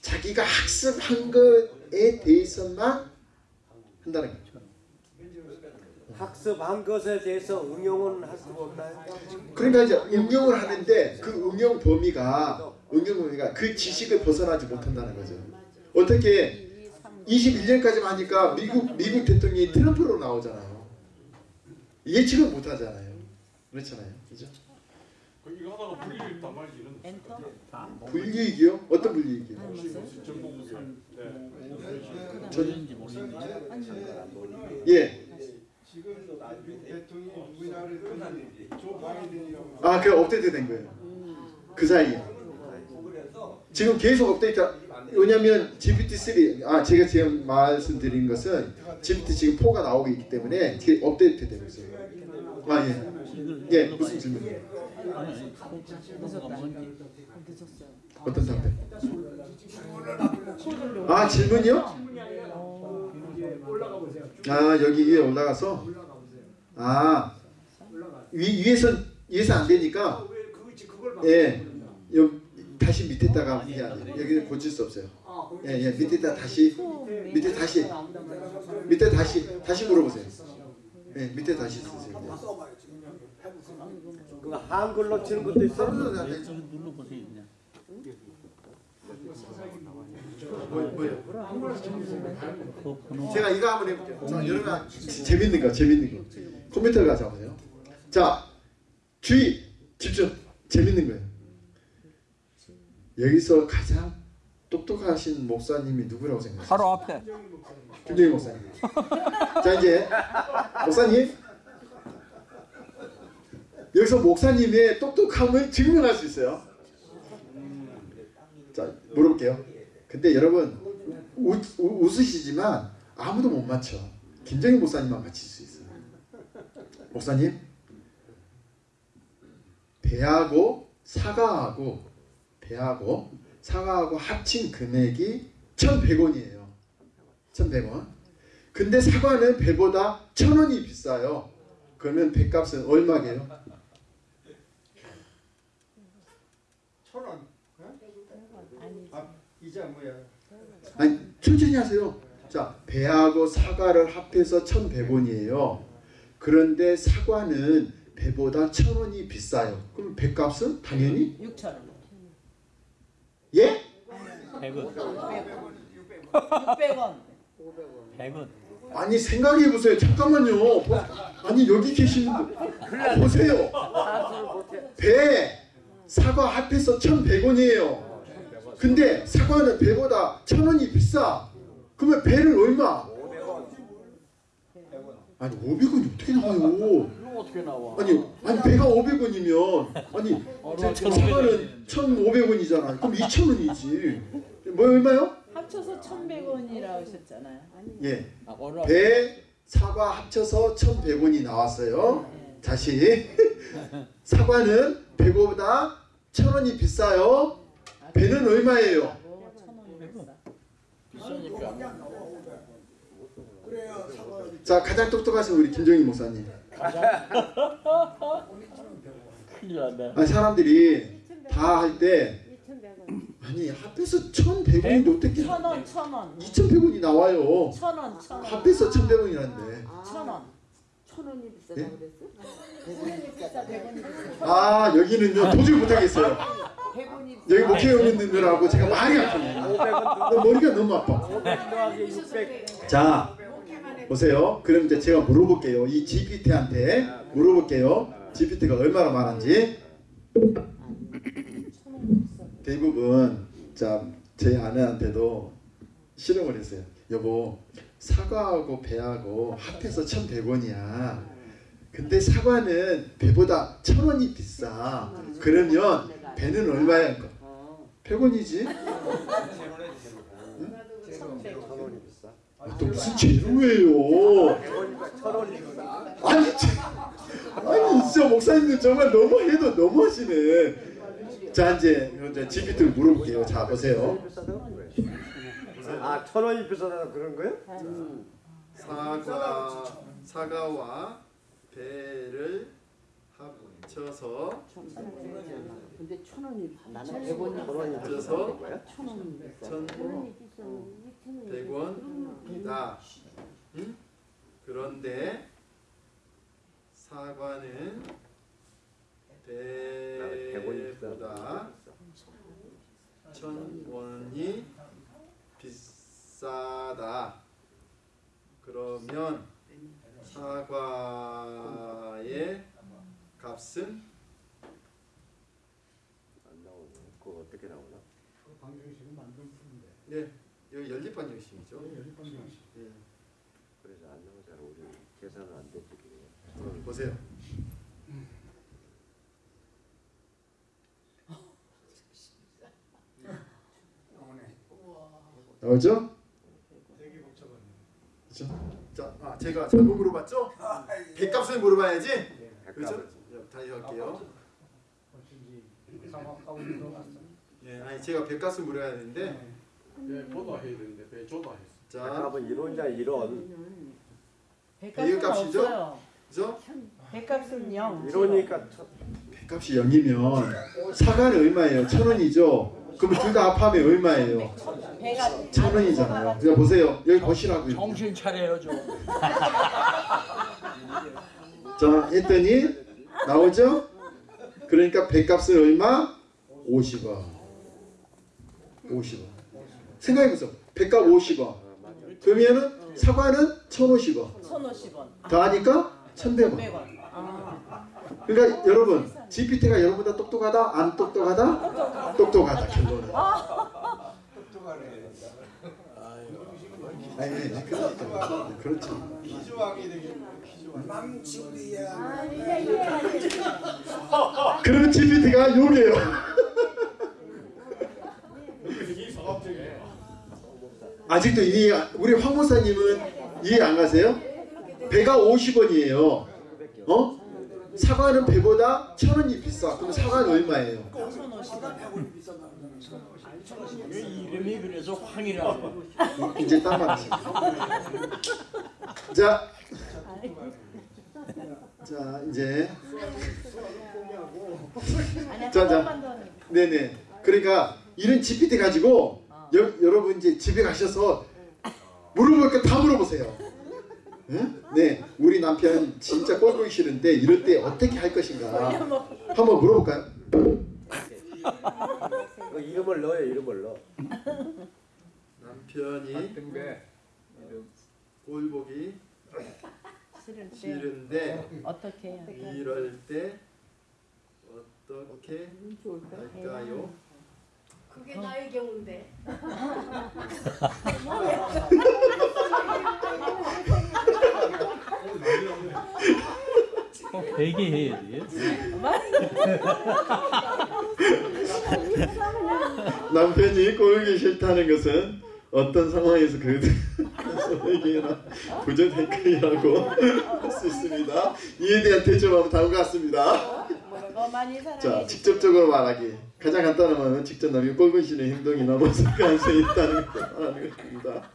[SPEAKER 1] 자기가 학습한 것에 대해서만 한다는 거죠.
[SPEAKER 6] 학습한 것에 대해서 응용은 할 수가 없나요?
[SPEAKER 1] 그러니까 이제 응용을 하는데 그 응용 범위가 응용 범위가 그 지식을 벗어나지 못한다는 거죠. 어떻게 21년까지만 하니까 미국 미국 대통령이 트럼프로 나오잖아요. 예측을 못 하잖아요. 그렇잖아요. 그죠?
[SPEAKER 7] 그 이거 하다가 당할 일은
[SPEAKER 3] 엔터.
[SPEAKER 1] 불이익이요? 어떤?
[SPEAKER 3] 안 봤어요?
[SPEAKER 7] 정보국에 네.
[SPEAKER 1] 예. 아, 그 업데이트 된 거예요. 그 사이에. 지금 계속 업데이트. 왜냐면 GPT-3, 아 제가 지금 말씀드린 것은 GPT 지금 4가 나오고 있기 때문에 업데이트 되고 있어요. 아 예. 예, 무슨 질문이에요? 어떤 답변? 아 질문이요?
[SPEAKER 2] 아
[SPEAKER 1] 여기 위에 올라가서. 아. 위, 위에서 위에서 안 되니까
[SPEAKER 2] 아?
[SPEAKER 1] 예. 여, 다시 밑에다가 해야 돼. 여기는 고칠 수 없어요.
[SPEAKER 2] 아, 거기
[SPEAKER 1] 예, 예, 밑에다 다시 밑에 다시 밑에 다시 다시 물어보세요. 예, 밑에 다시 쓰세요.
[SPEAKER 6] 그 한글로 치는 것도 있어?
[SPEAKER 4] 네, 눌러보세요 그냥
[SPEAKER 1] 뭐, 제가 이거 한번 해볼게요. 자, 여러분 지- 재밌는 거, 재밌는 거. 컴퓨터 가져보세요. 자, 주의, 집중. 재밌는 거예요. 여기서 가장 똑똑하신 목사님이 누구라고 생각하세요?
[SPEAKER 5] 바로 앞에
[SPEAKER 1] 김정희 목사님. 자 이제 목사님 여기서 목사님의 똑똑함을 증명할 수 있어요. 자 물어볼게요. 근데 여러분 우, 우, 웃으시지만 아무도 못 맞춰. 김정희 목사님만 맞힐 수 있어요. 목사님 배하고 사과하고 배하고 사과하고 합친 금액이 1,100원이에요. 1,100원. 근데 사과는 배보다 1,000원이 비싸요. 그러면 배값은 얼마게요?
[SPEAKER 9] 천 원. 아 이자 뭐야?
[SPEAKER 1] 아니 천천히 하세요. 자 배하고 사과를 합해서 1,100원이에요. 그런데 사과는 배보다 1,000원이 비싸요. 그럼 배값은 당연히
[SPEAKER 3] 6천 원.
[SPEAKER 1] 예?
[SPEAKER 4] 100원
[SPEAKER 3] 600원.
[SPEAKER 4] 100원
[SPEAKER 1] 아니 생각해 보세요. 잠깐만요. 보- 아니 여기 계시는 분 보세요. 배 사과 합해서 1,100원이에요. 근데 사과는 배보다 1,000원이 비싸. 그러면 배는 얼마? 아니 500원이 어떻게 나와요?
[SPEAKER 4] 어떻게 나와
[SPEAKER 1] 아니 아니 배가 500원이면 아니 사과는 1,500원이잖아. 그럼 2,000원이지. 뭐 얼마요?
[SPEAKER 3] 합쳐서 1,100원이라고 하셨잖아요.
[SPEAKER 1] 예.
[SPEAKER 4] 아,
[SPEAKER 1] 배 사과 합쳐서 1,100원이 나왔어요. 다시 사과는 배보다 1,000원이 비싸요. 배는 얼마예요?
[SPEAKER 3] 뭐 1,000원이 비싸.
[SPEAKER 4] 비싸니까
[SPEAKER 1] 자 가장 똑똑하신 우리 김정희 목사님.
[SPEAKER 4] 큰일 났네
[SPEAKER 1] 아니, 사람들이 다 할 때 아니 합해서 1,100원인데 어떻게
[SPEAKER 3] 1,000원, 1,000원.
[SPEAKER 1] 2,100원이 나와요.
[SPEAKER 3] 1,000원, 1,000원.
[SPEAKER 1] 합해서 1,100원이라는데.
[SPEAKER 3] 1,000원.
[SPEAKER 8] 천 원이 비싸다고
[SPEAKER 1] 예?
[SPEAKER 8] 그랬어?
[SPEAKER 3] 100원이 비싸, 100원이 비싸.
[SPEAKER 1] 아 여기는요 도저히 못하겠어요.
[SPEAKER 8] 100원이
[SPEAKER 1] 여기 목회의원님들하고 제가 많이 아파요. 머리가 너무 아파.
[SPEAKER 6] 500 더하기 600
[SPEAKER 1] 자 보세요. 그럼 이제 제가 물어볼게요. 이 GPT한테 물어볼게요. GPT가 얼마나 많은지. 대부분 자제 아내한테도 실험을 했어요. 여보 사과하고 배하고 합해서 1,100원이야. 근데 사과는 배보다 1,000원이 비싸. 그러면 배는 얼마야? 100원이지?
[SPEAKER 6] 천원이 비싸
[SPEAKER 1] 아, 또 무슨 제로예요?
[SPEAKER 6] 100원이니까 천원이구나
[SPEAKER 1] 아니, 저- 아니 진짜 목사님들 정말 너무해도 너무하시네. 자 이제 이제 GPT 를 물어볼게요. 자 보세요.
[SPEAKER 6] 아 천원이 비싸다고 그런 거야?
[SPEAKER 1] 사과 사과와 배를 합쳐서
[SPEAKER 8] 근데 천 원이 나는 100원이
[SPEAKER 6] 천 원이
[SPEAKER 1] 그래서
[SPEAKER 6] 비싸다는 거야?
[SPEAKER 8] 천 원이 비싸.
[SPEAKER 1] 천 백 원이다 응? 그런데 사과는
[SPEAKER 6] 나는 100원이
[SPEAKER 1] 배보다 천 원이 비싸다. 그러면 사과의 값은
[SPEAKER 6] 안 나오네 그거 어떻게 나오나?
[SPEAKER 9] 방정식은 만점 푸는데.
[SPEAKER 1] 네 여기 연립 방정식이죠.
[SPEAKER 9] 연립 방정식.
[SPEAKER 1] 예.
[SPEAKER 6] 그래서 안 나오잖아. 우리 계산은 안 되지. 그게.
[SPEAKER 1] 보세요. 나오죠?
[SPEAKER 9] 되게 복잡하네.
[SPEAKER 1] 그렇죠? 자, 아 제가 잘못 물어봤죠? 백값을 물어봐야지. 그렇죠? 다시 할게요. 예, 아니 제가 백값을 물어야 되는데
[SPEAKER 7] 배보다 해야 되는데 배 조다 했어.
[SPEAKER 1] 자,
[SPEAKER 6] 백값은 이론이야 이론.
[SPEAKER 3] 백값은
[SPEAKER 1] 값이죠?
[SPEAKER 3] 없어요.
[SPEAKER 1] 그죠?
[SPEAKER 3] 백값은 0.
[SPEAKER 6] 이러니까
[SPEAKER 1] 백값이 0이면 사과는 얼마예요? 천 원이죠? 그럼 둘 다 합하면 얼마예요?
[SPEAKER 3] 배가
[SPEAKER 1] 천 원이잖아요. 그냥 보세요. 여기 보시라고요.
[SPEAKER 4] 정신 차려요 좀.
[SPEAKER 1] 자, 했더니 나오죠? 그러니까 백값은 얼마? 50원. 50원. 생각해보세요. 백값 50원. 그러면은 사과는 1,050원.
[SPEAKER 3] 1,050원.
[SPEAKER 1] 더하니까 1,100원.
[SPEAKER 3] 100원. 아,
[SPEAKER 1] 그러니까 여러분, GPT가 여러분보다 똑똑하다? 안 똑똑하다? 똑똑하다. 결론은.
[SPEAKER 9] 똑똑하네.
[SPEAKER 1] 아니, 그렇죠. 그렇죠.
[SPEAKER 9] 퀴즈왕이 되겠네. 퀴즈왕.
[SPEAKER 8] 아, 이게 이게
[SPEAKER 1] 그러면 GPT가 욕이에 요.
[SPEAKER 7] 이.
[SPEAKER 1] 아직도 이해 우리 황 목사님은 이해 안 가세요? 배가 50원이에요. 어? 사과는 배보다 천 원이 비싸. 그럼 사과는 얼마예요?
[SPEAKER 3] 1,050원.
[SPEAKER 4] 왜 이름이 그래서 황이라고.
[SPEAKER 1] 이제 딱 맞지. 자, 자 이제 자, 자. 네네. 그러니까 이런 GPT 가지고 여, 여러분 이제 집에 가셔서 물어볼 거 다 물어보세요. 응? 네, 우리 남편 진짜 꼴보기 싫은데 이럴 때 어떻게 할 것인가 한번 물어볼까요?
[SPEAKER 6] 그 이름을 넣어요. 이름을 넣어.
[SPEAKER 1] 남편이
[SPEAKER 9] 등배.
[SPEAKER 1] 꼴보기
[SPEAKER 3] 싫을 때
[SPEAKER 1] 싫은데
[SPEAKER 3] 어떻게?
[SPEAKER 1] 이럴 때 어떻게 할까요?
[SPEAKER 8] 그게 나의 경우인데.
[SPEAKER 4] 꼭 베개 해야 돼.
[SPEAKER 1] 남편이 꼴보기 싫다는 것은 어떤 상황에서 그 소에게나 부정행위라고 할 수 있습니다. 이에 대한 대처법은 다음과 같습니다.
[SPEAKER 3] 많이
[SPEAKER 1] 자. 직접적으로 말하기. 가장 간단한 말은 직접 남이 꼴보기 싫은 행동이나 모습 가능성이 있다는 것을 말하는 것입니다.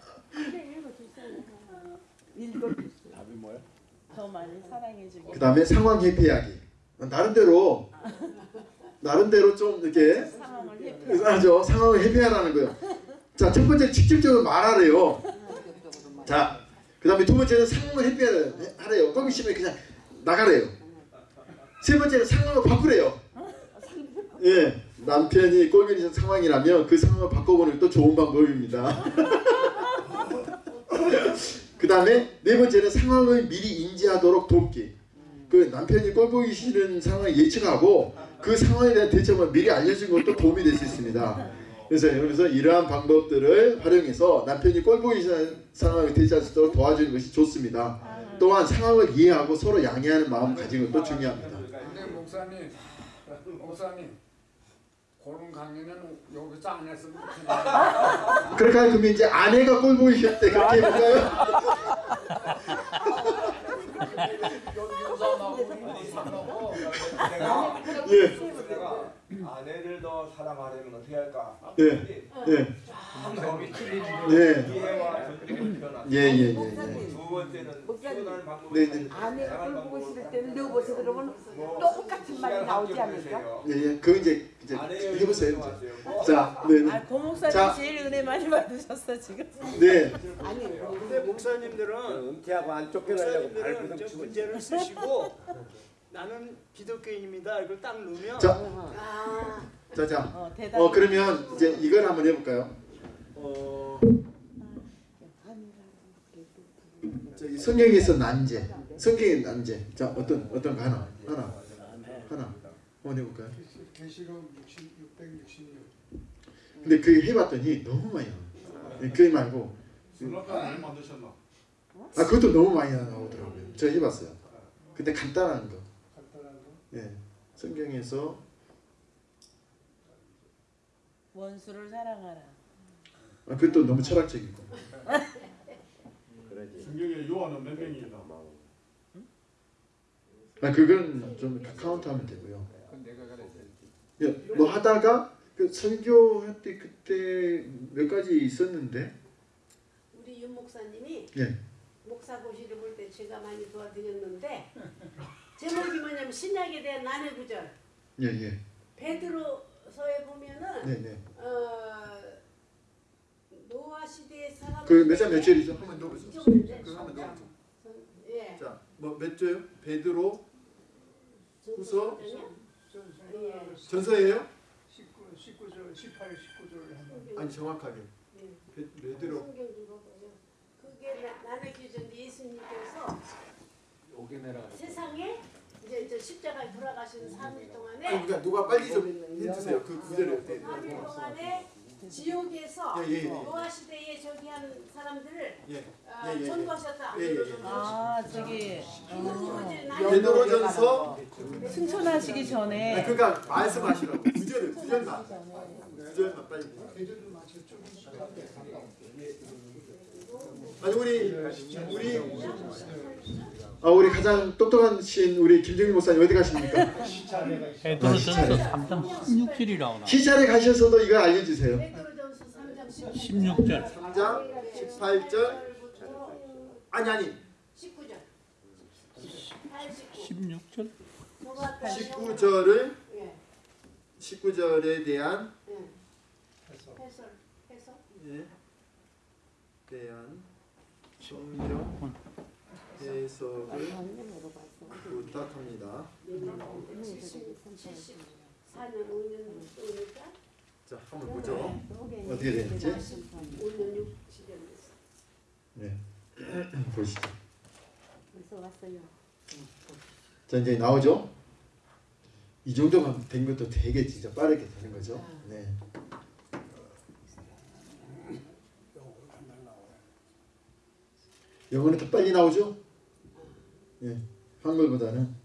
[SPEAKER 4] 답이 뭐야?
[SPEAKER 3] 더 많이 사랑해주기.
[SPEAKER 1] 그 다음에 상황 회피하기. 나름대로 나름대로 좀 이렇게
[SPEAKER 3] 상황을 회피.
[SPEAKER 1] 하죠. 상황을 회피하라는 거예요. 자, 첫 번째 직접적으로 말하래요. 자, 그 다음에 두 번째는 상황을 회피하래요. 꼴보기 싫으면 그냥 나가래요. 세 번째는 상황을 바꾸래요. 예, 남편이 꼴보기 상황이라면 그 상황을 바꿔보는 것도 좋은 방법입니다. 그 다음에 네 번째는 상황을 미리 인지하도록 돕기. 그 남편이 꼴보기 싫은 상황을 예측하고 그 상황에 대한 대처만 미리 알려준 것도 도움이 될 수 있습니다. 그래서 여기서 이러한 방법들을 활용해서 남편이 꼴보기 싫은 상황을 대처할 수 있도록 도와주는 것이 좋습니다. 또한 상황을 이해하고 서로 양해하는 마음 가지는 것도 중요합니다.
[SPEAKER 9] 근데 목사님, 목사님, 그런 강의는 여기서 안 했으면 좋겠네.
[SPEAKER 1] 그렇게 하면 그러면 이제 아내가 때 그렇게 해볼까요?
[SPEAKER 10] 내가
[SPEAKER 1] 예,
[SPEAKER 10] 내가 아내를 더 사랑하려면 어떻게 할까?
[SPEAKER 1] 예, 예,
[SPEAKER 10] 방법이
[SPEAKER 1] 예,
[SPEAKER 10] 이해와 존중을 표현하는
[SPEAKER 1] 예, 예, 예, 예.
[SPEAKER 10] 표현하는 방법이
[SPEAKER 1] 네, 네.
[SPEAKER 10] 아내가 꼴보고 싶을 때는
[SPEAKER 11] 넣어보세요 그러면 똑같은 말이 나오지 않을까?
[SPEAKER 1] 예, 예. 그 이제 이제 해보세요. 이제. 자, 네, 네.
[SPEAKER 3] 아, 고 목사님
[SPEAKER 1] 자.
[SPEAKER 3] 제일 은혜 많이 받으셨어 지금.
[SPEAKER 1] 네.
[SPEAKER 2] 근데 목사님들은
[SPEAKER 6] 은퇴하고 안 쫓겨나려고 발부둥
[SPEAKER 2] 저
[SPEAKER 6] 치고
[SPEAKER 2] 문제를 쓰시고 나는 기독교인입니다. 이걸 딱 넣으면
[SPEAKER 1] 자,
[SPEAKER 8] 아,
[SPEAKER 1] 자, 자.
[SPEAKER 3] 어.
[SPEAKER 1] 어 그러면 이제 이걸 한번 해볼까요? 어 저기 성경에서 난제, 성경의 난제. 자 어떤 어떤 거 하나 하나 하나 한번 해 볼까요?
[SPEAKER 9] 계시록 60, 666.
[SPEAKER 1] 근데 그 해 봤더니 너무 많이 나와. 그 말고? 아 그것도 너무 많이 나오더라고요. 제가 해 봤어요. 근데 간단한 거. 예, 성경에서
[SPEAKER 3] 원수를 사랑하라.
[SPEAKER 1] 아, 그것도 너무 철학적이고.
[SPEAKER 6] 그러지.
[SPEAKER 7] 성경에 요한은 몇 명이다.
[SPEAKER 1] 아 그건 좀 카운트하면 되고요. 예, 뭐 하다가 그 설교할 때 그때 몇 가지 있었는데
[SPEAKER 8] 우리 윤 목사님이
[SPEAKER 1] 예.
[SPEAKER 8] 목사 고시를 볼 때 제가 많이 도와드렸는데 제목이 뭐냐면 신약에 대한 난해 구절
[SPEAKER 1] 예, 예.
[SPEAKER 8] 베드로서에 보면은
[SPEAKER 1] 네, 네.
[SPEAKER 8] 어, 노아 시대의 사람
[SPEAKER 1] 그몇장몇 절이죠? 한번 더 보세요.
[SPEAKER 8] 그
[SPEAKER 1] 한번 더.
[SPEAKER 8] 예.
[SPEAKER 1] 자, 뭐몇 조요? 베드로 후서?
[SPEAKER 8] 예.
[SPEAKER 1] 전서예요?
[SPEAKER 9] 19, 19절, 18, 19절 하면
[SPEAKER 1] 아니 정확하게. 베- 베드로.
[SPEAKER 8] 그게 나- 난해 구절 예수님께서 세상에 이제 이제 십자가에 돌아가시는 3일 동안에
[SPEAKER 1] 그러니까 누가 빨리 좀 해주세요. 그 구절을 어떻게?
[SPEAKER 8] 3일 동안에 지옥에서
[SPEAKER 1] 예, 예, 예.
[SPEAKER 8] 노아 시대에 저기 한 사람들을
[SPEAKER 1] 예.
[SPEAKER 8] 어,
[SPEAKER 1] 예, 예, 예.
[SPEAKER 8] 전도하셨다.
[SPEAKER 1] 예, 예, 예.
[SPEAKER 3] 아 저기 어,
[SPEAKER 1] 베드로전서
[SPEAKER 3] 승천하시기
[SPEAKER 1] 아,
[SPEAKER 3] 전에
[SPEAKER 1] 그러니까 말씀하시라고 구절을 구절만 구절만 빨리. 아니 우리 우리 아 우리 가장 똑똑하신 우리 김정일 목사님 어디 가십니까?
[SPEAKER 4] 베드로전서 3장 16절이 나오나?
[SPEAKER 1] 시찰에 가셔서도 이거 알려주세요.
[SPEAKER 8] 베드로전서 3장
[SPEAKER 4] 16절.
[SPEAKER 1] 3장 18절 아니 아니
[SPEAKER 8] 19절. 89.
[SPEAKER 4] 16절?
[SPEAKER 1] 19절을
[SPEAKER 8] 예.
[SPEAKER 1] 19절에 대한
[SPEAKER 8] 예. 해설. 해설.
[SPEAKER 1] 예, 대한 성경 해석을 부탁합니다.
[SPEAKER 8] 74년 5년
[SPEAKER 1] 자, 한번 보죠. 어떻게 되는지.
[SPEAKER 8] 5년 6, 7년 됐어.
[SPEAKER 1] 네. 보시죠. 자, 이제 나오죠. 이 정도만 된 것도 되게 진짜 빠르게 되는 거죠. 네. 영어는 더 빨리 나오죠? 예. 한글보다는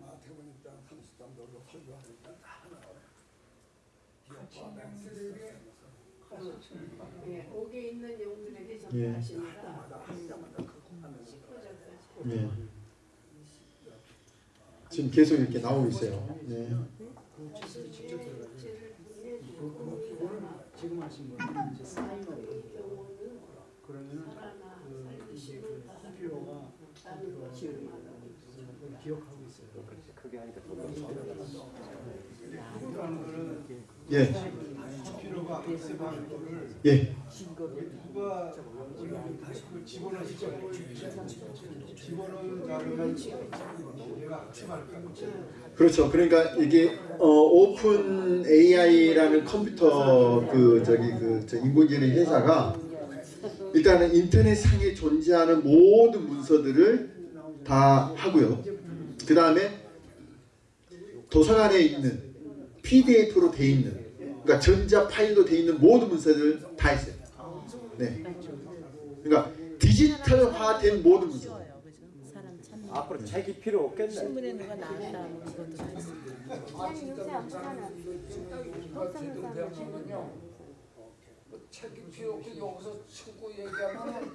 [SPEAKER 9] 마태복음 1장 33절로 설교하니까
[SPEAKER 8] 예, 옥에 있는 영들에게
[SPEAKER 1] 예.
[SPEAKER 8] 전파하시니라. 19절까지.
[SPEAKER 1] 예. 지금 계속 이렇게 나오고 있어요. 네.
[SPEAKER 2] 지금 하신 거는 이제 사인으로 그러면은 그 그 필요가 기억하고 있어요.
[SPEAKER 6] 더
[SPEAKER 9] 필요한 거는
[SPEAKER 1] 예.
[SPEAKER 9] 필요가 있으면 거를
[SPEAKER 1] 예.
[SPEAKER 9] 누가 그 집어넣을. 집어넣은 자료는 내가 거야.
[SPEAKER 1] 그렇죠. 그러니까 이게 어, 오픈 AI라는 컴퓨터 그 저기 그저 인공지능 회사가 일단은 인터넷 상에 존재하는 모든 문서들을 다 하고요. 그 다음에 도서관에 있는 PDF로 돼 있는 그러니까 전자 파일로 돼 있는 모든 문서들 다 있어요. 네. 그러니까 디지털화된 모든 문서.
[SPEAKER 6] 앞으로 책이 필요 없겠네.
[SPEAKER 3] 신문에 누가 나왔다 뭐 이것도 다 있어.
[SPEAKER 2] 책이 필요 없고 여기서 치고 얘기하면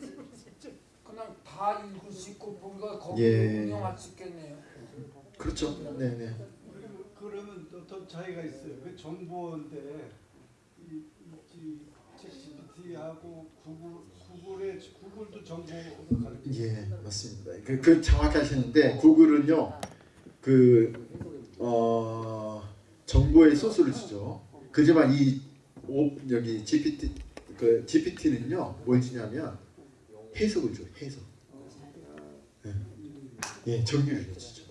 [SPEAKER 2] 그냥 다 읽을 수 있고 뭔가 거기
[SPEAKER 1] 예.
[SPEAKER 2] 운영할 수 있겠네요.
[SPEAKER 1] 그렇죠. 네, 네.
[SPEAKER 9] 그러면 또, 또 차이가 있어요. 그 정보인데 이, 이, 챗GPT하고 구글 구글의 구글도 정보.
[SPEAKER 1] 예, 맞습니다. 그, 그 정확하시는데 구글은요, 그 어, 정보의 소스를 주죠. 그지만 이 오, 여기 GPT 그 GPT는요, 뭘 주냐면 해석을 줘, 해석. 예, 예 정리를 해주죠.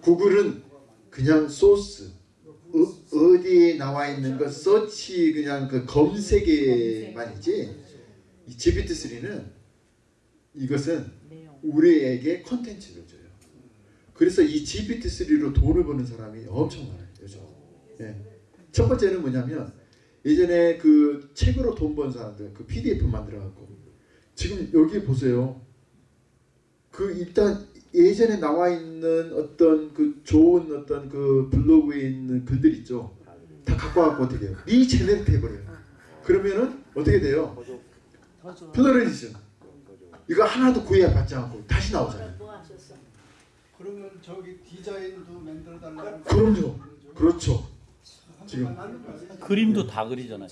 [SPEAKER 1] 구글은 그냥 소스 어, 어디에 나와 있는 거 서치 그냥 그 검색에만이지 이 GPT-3는 이것은. 우리에게 콘텐츠를 줘요. 그래서 이 GPT-3로 돈을 버는 사람이 엄청 많아요. 요즘. 예. 첫 번째는 뭐냐면 예전에 그 책으로 돈 번 사람들 그 PDF 만들어 갖고 지금 여기 보세요. 그 일단 예전에 나와 있는 어떤 그 좋은 어떤 그 블로그에 있는 글들 있죠. 다 갖고 와갖고 어떻게 해요? regenerate 해버려요. 그러면은 어떻게 돼요? plagiarism. 이거 하나도 구애 받지 않고 다시 나오잖아요.
[SPEAKER 8] 뭐?
[SPEAKER 9] 그러면 저기 디자인도 만들어 달라고.
[SPEAKER 1] 그럼요. 그렇죠. 지금
[SPEAKER 4] 그림도 다 그리잖아요.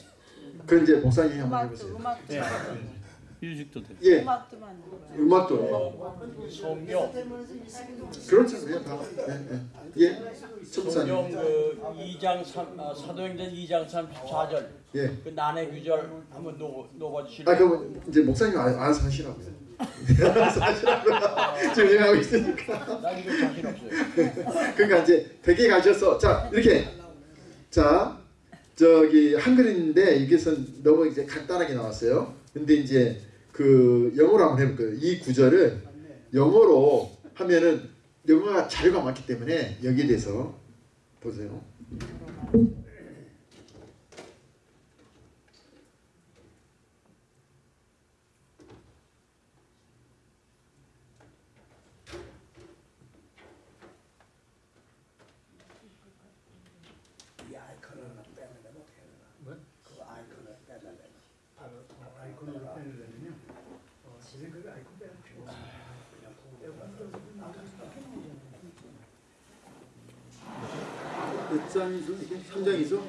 [SPEAKER 1] 그 이제 목사님 한번 해보세요.
[SPEAKER 3] 음악도
[SPEAKER 4] 예.
[SPEAKER 3] 만들고
[SPEAKER 4] 뮤직도 돼.
[SPEAKER 1] 예,
[SPEAKER 3] 음악도 만들고
[SPEAKER 1] 음악도
[SPEAKER 4] 성경,
[SPEAKER 1] 그렇죠. 예, 다. 예, 예. 예.
[SPEAKER 12] 성경 그 2장 3 아, 사도행전 2장 34절
[SPEAKER 1] 예.
[SPEAKER 12] 그 난해 규절 한번 놓 놓아
[SPEAKER 1] 아,
[SPEAKER 12] 주실래요?
[SPEAKER 1] 그럼 이제 목사님 알- 알아서 하시라고요. 지금 얘기하고 있으니까.
[SPEAKER 12] 난 이거 자신 없어요.
[SPEAKER 1] 그러니까 이제 댁에 가셔서 자 이렇게 자 저기 한글인데 여기선 너무 이제 간단하게 나왔어요. 근데 이제 그 영어로 한번 해볼 거예요. 이 구절을 영어로 하면은 영어가 자료가 많기 때문에 여기에 대해서 보세요. 몇 장이죠 이게? 3장이죠?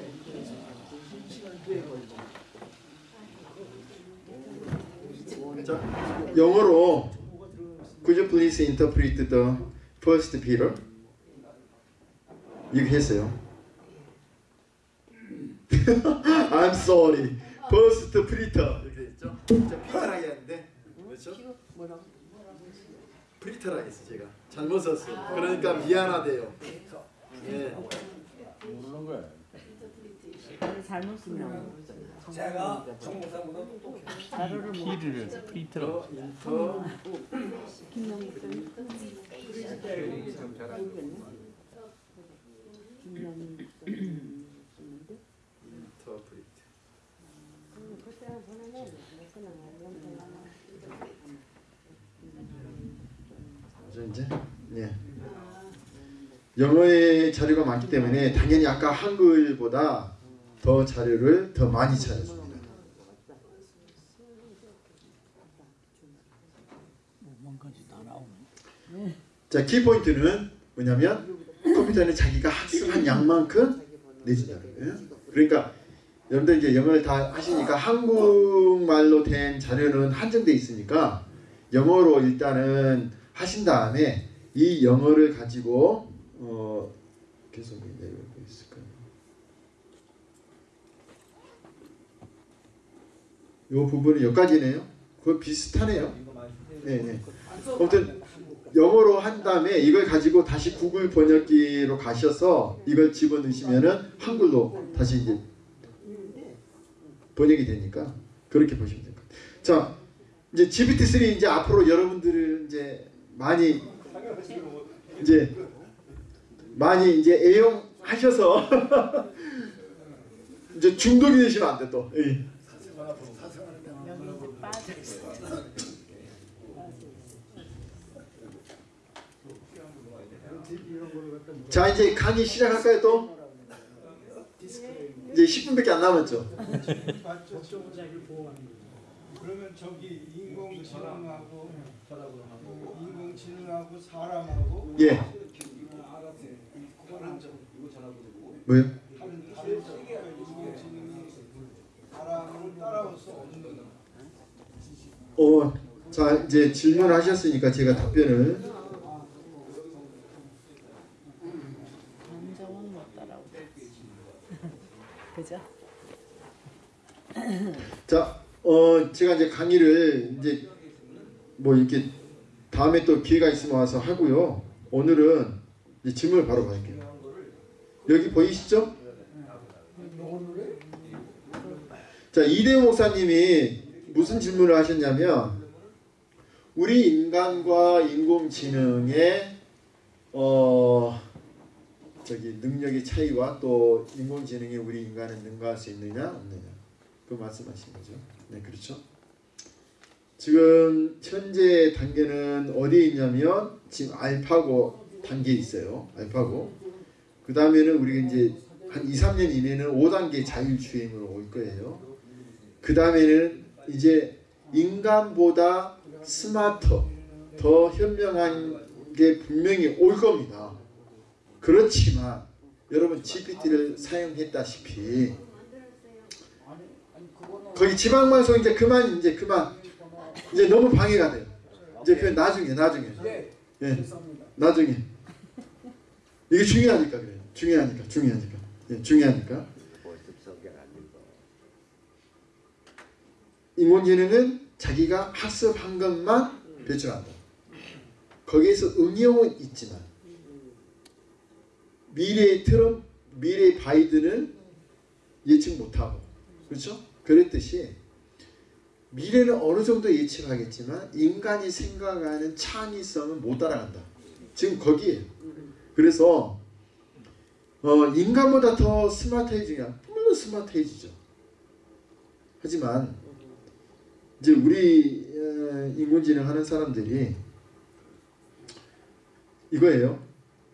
[SPEAKER 1] 자, 영어로 Could you please interpret the first Peter? 이렇게 했어요. I'm sorry. First Peter 이렇게 했죠? 자, 피터라고 했는데 그렇죠? 프리터라고 했어 제가 잘못 썼어요. 그러니까 미안하대요. 예.
[SPEAKER 12] 모르는 거야.
[SPEAKER 3] 잘못 쓰면
[SPEAKER 10] 제가 정목사보다 똑똑해.
[SPEAKER 3] 자료를 못
[SPEAKER 4] 피를 프리트라고.
[SPEAKER 1] 인터
[SPEAKER 3] 김영희
[SPEAKER 1] 인터프리트. 이제 예. 영어의 자료가 많기 때문에 당연히 아까 한글보다 더 자료를 더 많이 찾아줍니다. 자, 키포인트는 뭐냐면 컴퓨터는 자기가 학습한 양만큼 거예요. 그러니까 여러분들 이제 영어를 다 하시니까 한국말로 된 자료는 한정돼 있으니까 영어로 일단은 하신 다음에 이 영어를 가지고 어 계속 내려오고 있을까요? 이 부분은 여기까지네요. 그거 비슷하네요. 네, 네. 아무튼 영어로 한 다음에 이걸 가지고 다시 구글 번역기로 가셔서 이걸 집어넣으시면은 한글로 다시 이제 번역이 되니까 그렇게 보시면 될 것 같아요. 자, 이제 GPT-3 이제 앞으로 여러분들은 이제 많이 이제 많이 이제 애용하셔서 이제 중독이 되시면 안 돼 또. 예.
[SPEAKER 3] 빠져 있어.
[SPEAKER 1] 자 이제 강의 시작할까요 또? 이제 10분밖에 안 남았죠.
[SPEAKER 9] 그러면 저기 인공지능하고 인공지능하고 사람하고
[SPEAKER 1] 예.
[SPEAKER 9] 없는
[SPEAKER 1] 어, 자 이제 질문을 하셨으니까 제가 답변을
[SPEAKER 3] 감정은 못 따라오고. 그죠?
[SPEAKER 1] 자, 어 제가 이제 강의를 이제 뭐 이렇게 다음에 또 기회가 있으면 와서 하고요. 오늘은 이제 질문을 바로 받을게요. 여기 보이시죠? 자 이대호 목사님이 무슨 질문을 하셨냐면 우리 인간과 인공지능의 어 저기 능력의 차이와 또 인공지능이 우리 인간을 능가할 수 있느냐 없느냐 그 말씀하신 거죠. 네 그렇죠. 지금 현재 단계는 어디에 있냐면 지금 알파고 단계에 있어요. 알파고. 그 다음에는 우리가 이제 한 2, 3년 이내는 5단계 자율주행으로 올 거예요. 그 다음에는 이제 인간보다 스마터, 더 현명한 게 분명히 올 겁니다. 그렇지만 여러분 GPT를 사용했다시피 거기 지방방송 이제 그만 이제 그만 이제 너무 방해가 돼요. 이제 그 나중에 나중에 예 나중에 이게 중요하니까 그래요. 중요하니까 중요하니까 예, 중요하니까 인공 지능은 자기가 학습한 것만 배출한다. 거기에서 응용은 있지만 미래의 트럼프, 미래의 바이든은 예측 못하고 그렇죠? 그랬듯이 미래는 어느 정도 예측하겠지만 인간이 생각하는 창의성은 못 따라간다. 지금 거기에요. 그래서 어, 인간보다 더 스마트해지냐? 물론 스마트해지죠. 하지만 이제 우리 어, 인공지능 하는 사람들이 이거예요.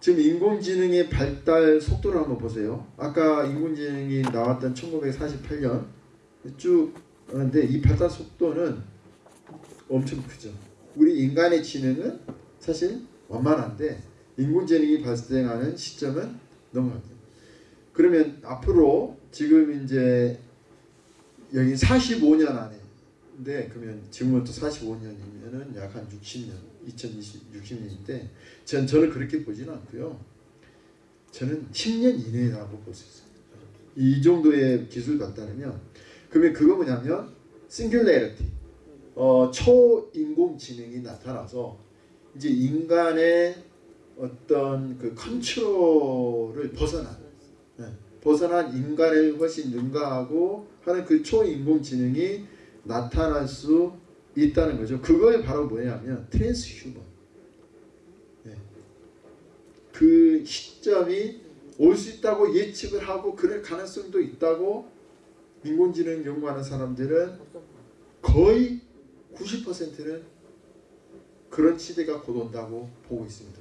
[SPEAKER 1] 지금 인공지능의 발달 속도를 한번 보세요. 아까 인공지능이 나왔던 1948년 쭉 하는데 이 발달 속도는 엄청 크죠. 우리 인간의 지능은 사실 완만한데 인공지능이 발생하는 시점은 많죠. 그러면 앞으로 지금 이제 여기 45년 안에 근데 그러면 지금부터 45년이면은 약 한 60년, 2020 60년인데 전 저는 그렇게 보지는 않고요. 저는 10년 이내라고 볼 수 있어요. 이 정도의 기술 발달이면 그러면 그거 뭐냐면 싱귤레리티 어, 초인공지능이 나타나서 이제 인간의 어떤 그 컨트롤을 벗어난 네, 벗어난 인간을 훨씬 능가하고 하는 그 초인공지능이 나타날 수 있다는 거죠. 그걸 바로 뭐냐면 transhuman. 네. 그 시점이 올 수 있다고 예측을 하고 그럴 가능성도 있다고 인공지능 연구하는 사람들은 거의 90%는 그런 시대가 곧 온다고 보고 있습니다.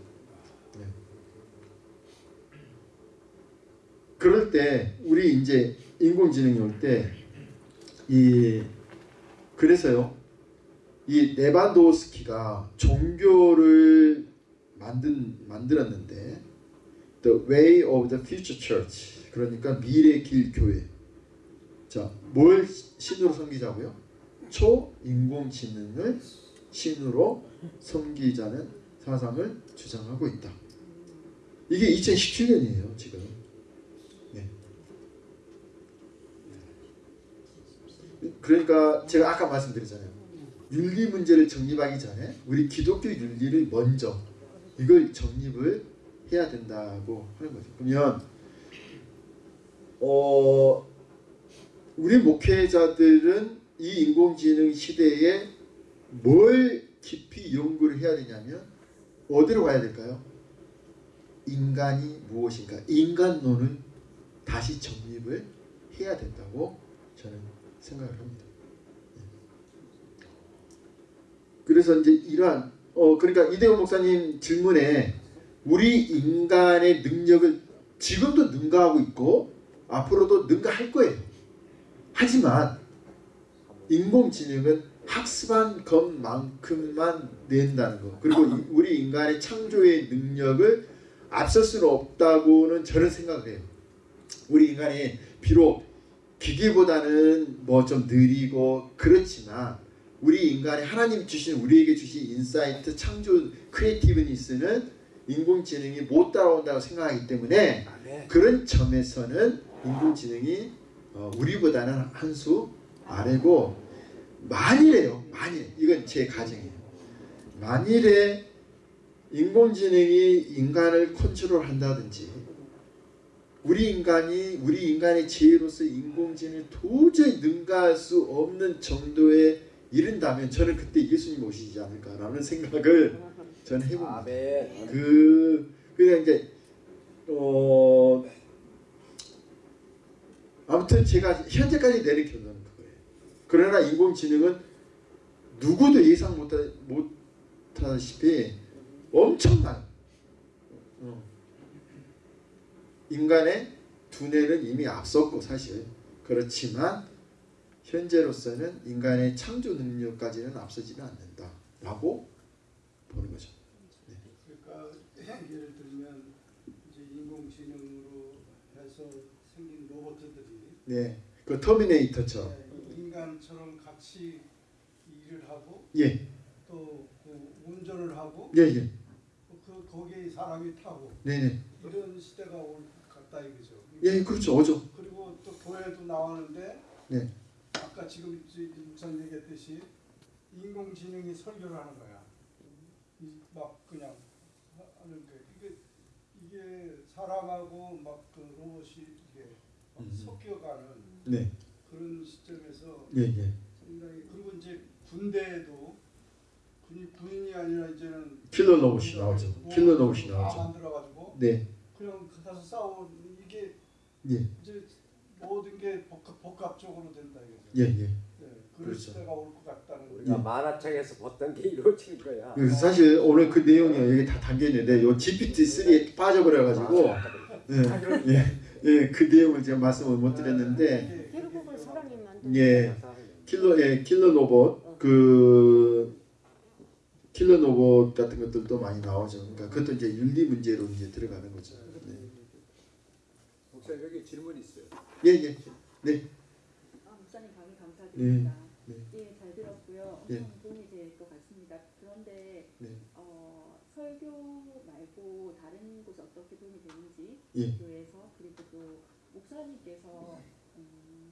[SPEAKER 1] 네. 그럴 때 우리 이제 인공지능이 올 때 이 그래서요 이 네반도스키가 종교를 만든 만들었는데 The Way of the Future Church 그러니까 미래 길 교회. 자뭘 신으로 섬기자고요? 초인공지능을 신으로 섬기자는 사상을 주장하고 있다. 이게 2017년이에요 지금 네. 그러니까 제가 아까 말씀드렸잖아요 윤리 문제를 정립하기 전에 우리 기독교 윤리를 먼저 이걸 정립을 해야 된다고 하는 거죠. 그러면 어 우리 목회자들은 이 인공지능 시대에 뭘 깊이 연구를 해야 되냐면 어디로 가야 될까요? 인간이 무엇인가 인간론을 다시 정립을 해야 된다고 저는 생각을 합니다. 그래서 이제 이러한 어 그러니까 이대호 목사님 질문에 우리 인간의 능력을 지금도 능가하고 있고 앞으로도 능가할 거예요. 하지만 인공지능은 학습한 것만큼만 낸다는 거 그리고 이- 우리 인간의 창조의 능력을 앞설 수는 없다고는 저는 생각을 해요. 우리 인간이 비록 기계보다는 뭐 좀 느리고 그렇지만 우리 인간이 하나님 주신 우리에게 주신 insight 창조 creativeness는 인공지능이 못 따라온다고 생각하기 때문에 그런 점에서는 인공지능이 어, 우리보다는 한 수 아래고 만일에요 만일 이건 제 가정이에요. 만일에 인공지능이 인간을 컨트롤한다든지 우리 인간이 우리 인간의 지혜로서 인공지능을 도저히 능가할 수 없는 정도에 이른다면 저는 그때 예수님 오시지 않을까라는 생각을 저는 해봅니다. 그 그냥 이제 어 아무튼 제가 현재까지 내린 결론은 그거예요. 그러나 인공지능은 누구도 예상 못하, 못하다시피 엄청난 어, 인간의 두뇌는 이미 앞섰고 사실 그렇지만 현재로서는 인간의 창조 능력까지는 앞서지는 않는다 라고 보는 거죠.
[SPEAKER 2] 그러니까 예를 들면 이제 인공지능으로 해서 생긴 로봇들이
[SPEAKER 1] 네, 그 터미네이터처럼.
[SPEAKER 2] 네, 인간처럼 같이 일을 하고
[SPEAKER 1] 예,
[SPEAKER 2] 또 그 운전을 하고
[SPEAKER 1] 예, 예,
[SPEAKER 2] 그 거기에 사람이 타고
[SPEAKER 1] 네, 네,
[SPEAKER 2] 이런 시대가 올 것 같다 이거죠.
[SPEAKER 1] 예, 그렇죠, 오죠.
[SPEAKER 2] 그리고 또 교회도 나오는데
[SPEAKER 1] 네,
[SPEAKER 2] 아까 지금 전 얘기했듯이 인공지능이 설교를 하는 거야. 이- 막 그냥 하는 게 이게 이게 사람하고 막 그 로봇이 이게 막
[SPEAKER 1] 음.
[SPEAKER 2] 섞여가는
[SPEAKER 1] 네,
[SPEAKER 2] 그런 시점에서
[SPEAKER 1] 예, 예.
[SPEAKER 2] 상당히 그리고 이제 군대에도 군이 군인이 아니라 이제는
[SPEAKER 1] 킬러 로봇이 나오죠.
[SPEAKER 2] 뭐
[SPEAKER 1] 킬러 로봇이
[SPEAKER 2] 다
[SPEAKER 1] 나오죠.
[SPEAKER 2] 만들어가지고
[SPEAKER 1] 네,
[SPEAKER 2] 그냥 가서 싸우 이게
[SPEAKER 1] 예,
[SPEAKER 2] 이제 모든 게 복합, 복합적으로 된다 이거죠.
[SPEAKER 1] 예, 예.
[SPEAKER 2] 네, 그런
[SPEAKER 1] 그렇죠.
[SPEAKER 2] 시대가 올 것 같다는
[SPEAKER 6] 우리가
[SPEAKER 1] 예.
[SPEAKER 6] 만화책에서 봤던 게 이루어진 거야.
[SPEAKER 1] 그래서 사실 오늘 그 내용이 여기 다 담겨 있는데 요 GPT-3에 빠져버려 가지고 예, 예, 예, 그 내용을 제가 말씀을 못 드렸는데
[SPEAKER 13] 결국은 사람이 만든
[SPEAKER 1] 예, 킬러, 예, 킬러 로봇 그 킬러 로봇 같은 것들도 많이 나오죠. 그러니까 그것도 이제 윤리 문제로 이제 들어가는 거죠. 네.
[SPEAKER 4] 목사님 여기 질문 있어요.
[SPEAKER 1] 예, 예, 네,
[SPEAKER 3] 아, 목사님 강의 감사드립니다.
[SPEAKER 1] 네.
[SPEAKER 3] 예, 잘 들었고요.
[SPEAKER 1] 예.
[SPEAKER 3] 엄청 도움이 될 것 같습니다. 그런데
[SPEAKER 1] 네.
[SPEAKER 3] 어, 설교 말고 다른 곳에 어떻게 도움이 되는지
[SPEAKER 1] 예.
[SPEAKER 3] 교회에서 그리고 또 목사님께서 음,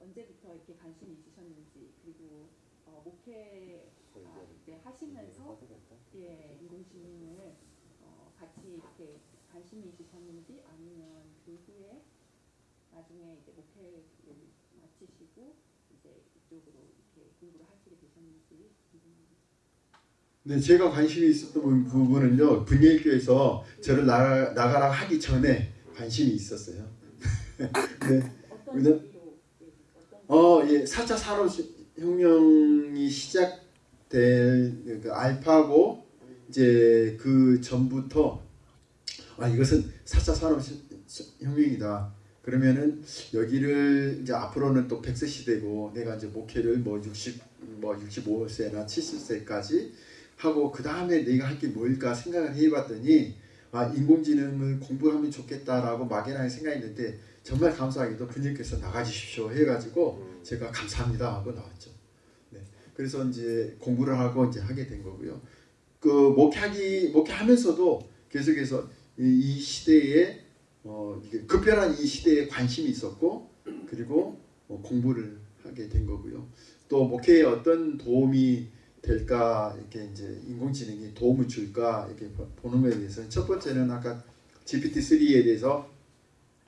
[SPEAKER 3] 언제부터 이렇게 관심이 있으셨는지 그리고 어, 목회 아, 이제 하시면서 예, 인공지능을 어, 같이 이렇게 관심이 있으셨는지 아니면 그 후에 나중에 이제 목회를 마치시고 이제 이쪽으로 이렇게 공부를 하시게 되셨는지 궁금합니다.
[SPEAKER 1] 네, 제가 관심이 있었던 부- 부분은요. 분예교에서 저를 나가, 나가라 하기 전에 관심이 있었어요. 네. 왜냐-
[SPEAKER 3] 예, 어,
[SPEAKER 1] 예, 4차 산업혁명이 시작될 그 알파고 이제 그 전부터 아 이것은 4차 산업혁명이다. 그러면은 여기를 이제 앞으로는 또 백세 시대고 내가 이제 목회를 뭐 60, 뭐 65세나 70세까지 하고 그 다음에 내가 할 게 뭘까 생각을 해봤더니 아 인공지능을 공부하면 좋겠다라고 막연하게 생각했는데 정말 감사하게도 분님께서 나가주십시오 해가지고 제가 감사합니다 하고 나왔죠. 네. 그래서 이제 공부를 하고 이제 하게 된 거고요. 그 목회하기 목회하면서도 계속해서 이, 이 시대에 어 급변한 이 시대에 관심이 있었고 그리고 어, 공부를 하게 된 거고요. 또 목회에 어떤 도움이 될까 이렇게 이제 인공지능이 도움을 줄까 이렇게 보- 보는 거에 대해서는 첫 번째는 아까 GPT-3에 대해서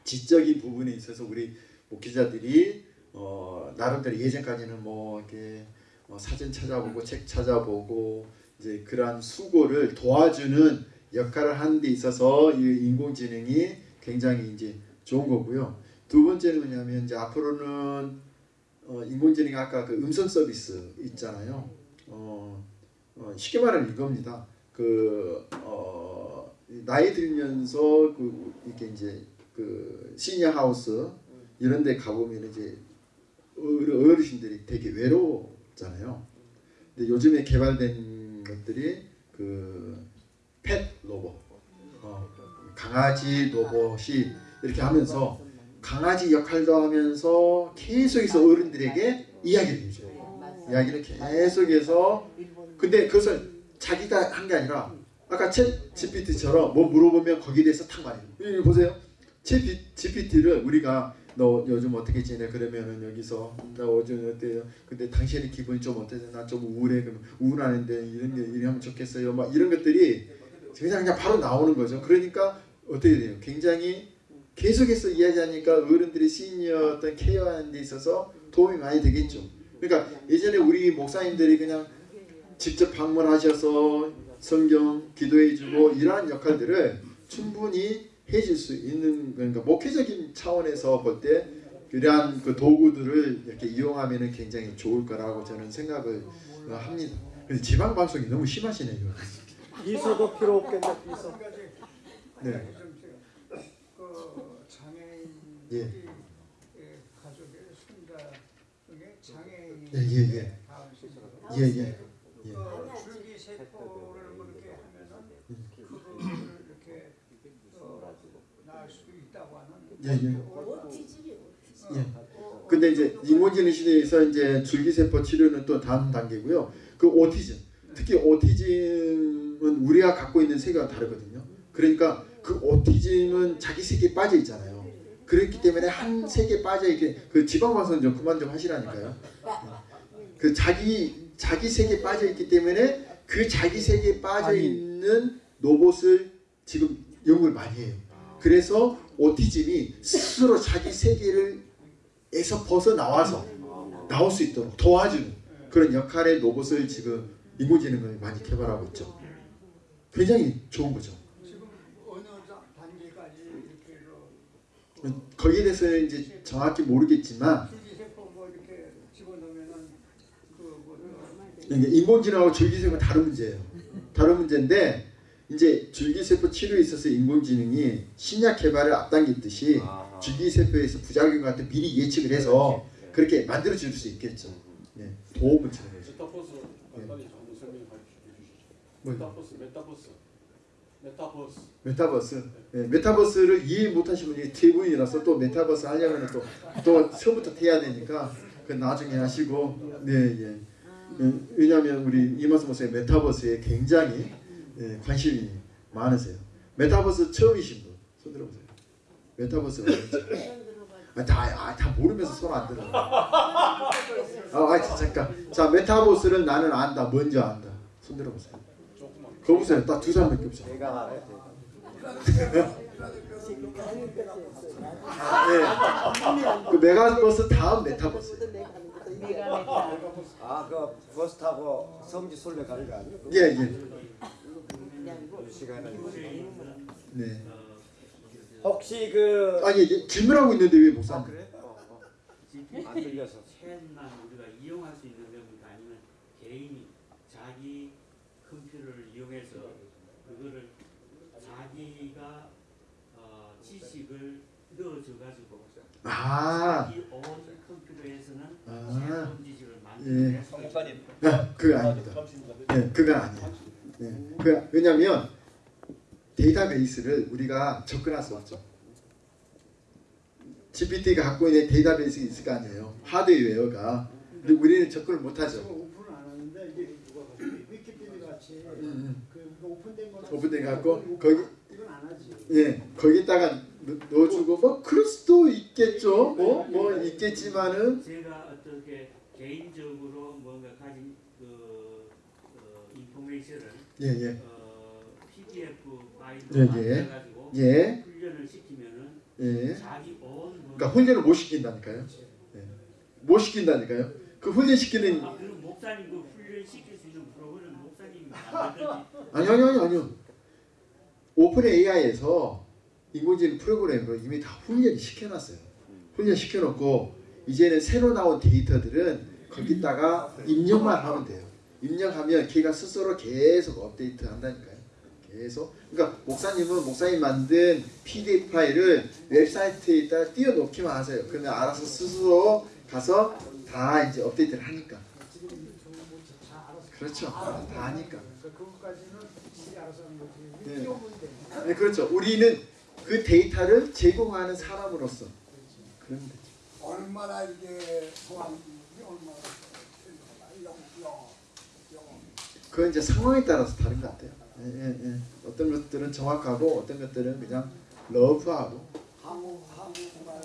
[SPEAKER 1] 지적인 부분에 있어서 우리 목회자들이 어 나름대로 예전까지는 뭐 이렇게 어, 사진 찾아보고 책 찾아보고 이제 그러한 수고를 도와주는 역할을 하는 데 있어서 이 인공지능이 굉장히 이제 좋은 거고요. 두 번째는 뭐냐면 이제 앞으로는 어, 인공지능이 아까 그 음성 서비스 있잖아요. 어, 어, 쉽게 말하면 이겁니다. 그 어, 나이 들면서 그 이렇게 이제 그 시니어 하우스 이런 데 가보면 이제 어르- 어르신들이 되게 외로웠잖아요. 근데 요즘에 개발된 것들이 그 펫 로봇, 어, 강아지 로봇이 이렇게 하면서 강아지 역할도 하면서 계속해서 어른들에게 이야기를 해줘요. 이야기를 계속해서 근데 그것을 자기가 한 게 아니라 아까 챗 GPT처럼 뭐 물어보면 거기에 대해서 탁 말해요. 여기 보세요. 챗 GPT를 우리가 너 요즘 어떻게 지내? 그러면은 여기서 나 요즘 어때요? 근데 당신의 기분이 좀 어때요? 나 좀 우울해. 그럼 우울하는데 이런 게 이러면 좋겠어요. 막 이런 것들이 그냥 그냥 바로 나오는 거죠. 그러니까 어떻게 돼요? 굉장히 계속해서 이야기하니까 어른들이 시니어 어떤 케어하는 데 있어서 도움이 많이 되겠죠. 그러니까 예전에 우리 목사님들이 그냥 직접 방문하셔서 성경 기도해주고 이러한 역할들을 충분히 해줄 수 있는 그러니까 목회적인 차원에서 볼때 그러한 그 도구들을 이렇게 이용하면은 굉장히 좋을 거라고 저는 생각을 어, 합니다. 지방 방송이 너무 심하시네요.
[SPEAKER 2] 비서도 필요 없겠네 비서.
[SPEAKER 1] 네.
[SPEAKER 9] 그 장애인
[SPEAKER 1] 예.
[SPEAKER 9] 예, 가족의 손자 중에 장애인이
[SPEAKER 1] 예, 예, 예. 예, 예. 예.
[SPEAKER 9] 그 줄기 세포를 그렇게 하면은 그거를 이렇게 어, 낳을 수 있다고 하는
[SPEAKER 1] 예, 예.
[SPEAKER 8] 오티즘이 오티즘.
[SPEAKER 1] 예. 근데 이제 인공지능 시대에서 이제 줄기세포 치료는 또 다음 단계고요. 그 오티즘, 특히 오티즘은 우리가 갖고 있는 세계가 다르거든요. 그러니까 그 오티즘은 자기 세계에 빠져 있잖아요. 그렇기 때문에 한 세계에 빠져 있게 그 지방 방송 좀 그만 좀 하시라니까요. 그 자기 자기 세계에 빠져 있기 때문에 그 자기 세계에 빠져 있는 로봇을 지금 연구를 많이 해요. 그래서 오티즘이 스스로 자기 세계를 에서 벗어 나와서 나올 수 있도록 도와주는 그런 역할의 로봇을 지금 인공지능을 많이 개발하고 있죠. 굉장히 좋은 거죠.
[SPEAKER 9] 지금 어느 자- 단계까지 이렇게 그
[SPEAKER 1] 거기에 대해서는 이제 정확히 모르겠지만 인공지능하고 줄기세포는 다른 문제예요. 다른 문제인데 이제 줄기세포 치료에 있어서 인공지능이 신약 개발을 앞당겼듯이 줄기세포에서 부작용 같은 미리 예측을 해서 그렇게 만들어 줄 수 있겠죠. 네, 도움을 주는 거죠.
[SPEAKER 7] 메타버스, 메타버스, 메타버스. 메타버스.
[SPEAKER 1] 네, 메타버스를 이해 못하신 분이 대부분이라서 또 메타버스 하려면 또, 또 처음부터 해야 되니까 그 나중에 하시고 네 예. 예, 왜냐하면 우리 이마스 목사님 메타버스에 굉장히 예, 관심이 많으세요. 메타버스 처음이신 분 손 들어보세요. 메타버스가 뭔지. 아, 다, 아, 다 모르면서 손 안 들어. 아, 아, 잠깐. 자, 메타버스를 나는 안다. 뭔지 안다. 손 들어보세요. 거 보세요. 딱 두 사람밖에 없어.
[SPEAKER 6] 내가 알아요.
[SPEAKER 1] 예. 그 메가버스 다음 메타버스.
[SPEAKER 6] 아, 그 버스 타고 성지 순례 가는 거 아니에요?
[SPEAKER 1] 예, 예. 네.
[SPEAKER 6] 혹시 그
[SPEAKER 1] 아니 이제 질문하고 있는데 왜 목사님?
[SPEAKER 6] 그래? 어, 어. 안 들려서.
[SPEAKER 12] 챗만 우리가 이용할 수 있는 겁니까? 아니면 개인이 자기 이용해서 그거를 자기가 어, 지식을 넣어줘 가지고
[SPEAKER 1] 아.
[SPEAKER 12] 자기 온 컴퓨터에서는
[SPEAKER 1] 아.
[SPEAKER 12] 새로운 지식을
[SPEAKER 1] 예.
[SPEAKER 12] 만들어낼 수가 있다.
[SPEAKER 1] 아, 그거 아닙니다. 예, 그건 아니에요. 예. 그 왜냐하면 데이터베이스를 우리가 접근할 수 없죠. GPT가 갖고 있는 데이터베이스가 있을 거 아니에요. 하드웨어가. 근데 우리는 접근을 못하죠.
[SPEAKER 2] 오픈을 안 하는데 이게 위키피디아
[SPEAKER 1] 음,
[SPEAKER 2] 그 오픈된 거
[SPEAKER 1] 갖고 거기
[SPEAKER 2] 이건 안 하지.
[SPEAKER 1] 예, 거기다가 넣- 넣어주고 뭐 그럴 수도 있겠죠. 뭐, 뭐 있겠지만은
[SPEAKER 12] 제가 어떻게 개인적으로 뭔가 가진 그 어, 인포메이션을
[SPEAKER 1] 예, 예.
[SPEAKER 12] 어, PDF 파일로
[SPEAKER 1] 예, 예.
[SPEAKER 12] 만들어가지고
[SPEAKER 1] 예.
[SPEAKER 12] 훈련을 시키면은
[SPEAKER 1] 예.
[SPEAKER 12] 자기 온
[SPEAKER 1] 그러니까 훈련을 못 시킨다니까요. 예. 못 시킨다니까요. 그 훈련 시키는
[SPEAKER 12] 아, 그럼 목사님 그 훈련 시킬 수 있는
[SPEAKER 1] 아니 아니 아니 아니요. 오픈 AI에서 인공지능 프로그램으로 이미 다 훈련 시켜놨어요. 훈련 시켜놓고 이제는 새로 나온 데이터들은 거기다가 입력만 하면 돼요. 입력하면 걔가 스스로 계속 업데이트 한다니까요. 계속. 그러니까 목사님은 목사님 만든 PDF 파일을 웹사이트에다 띄워놓기만 하세요. 그러면 알아서 스스로 가서 다 이제 업데이트를 하니까. 그렇죠. 다.
[SPEAKER 2] 그것까지는 알아서 하는 거지.
[SPEAKER 1] 네. 네, 그렇죠. 우리는 그 데이터를 제공하는 사람으로서 그런 거죠.
[SPEAKER 9] 얼마나 이게 얼마나.
[SPEAKER 1] 그건 이제 상황에 따라서 다른 것 같아요. 예, 예, 예. 어떤 것들은 정확하고 어떤 것들은 그냥
[SPEAKER 9] 한국말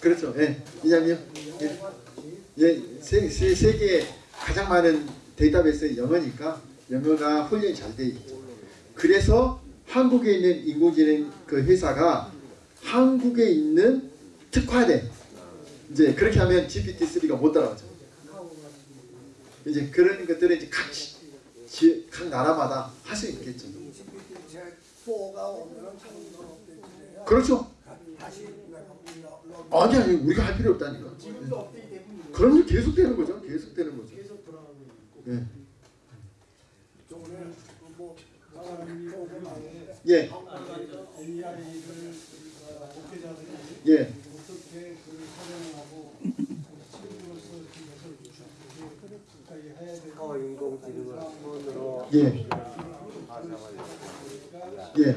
[SPEAKER 1] 그렇죠. 예. 예, 예, 세, 세, 세계에 가장 많은 데이터베이스는 영어니까 영어가 훈련이 잘 돼 있죠. 그래서 한국에 있는 인공지능 그 회사가 한국에 있는 특화된 이제 그렇게 하면 GPT-3가 못 따라가죠. 이제 그런 것들을 이제 각, 지, 각 나라마다 할 수 있겠죠.
[SPEAKER 2] 그렇죠. 아니 아니 우리가 할 필요 없다니까. 그럼요. 계속되는 거죠. 계속되는 거죠.
[SPEAKER 9] 계속 불안하고 있고.
[SPEAKER 2] 예.
[SPEAKER 9] 뭐
[SPEAKER 2] 예. 예.
[SPEAKER 6] 인공지능을 기본으로
[SPEAKER 2] 예. 예.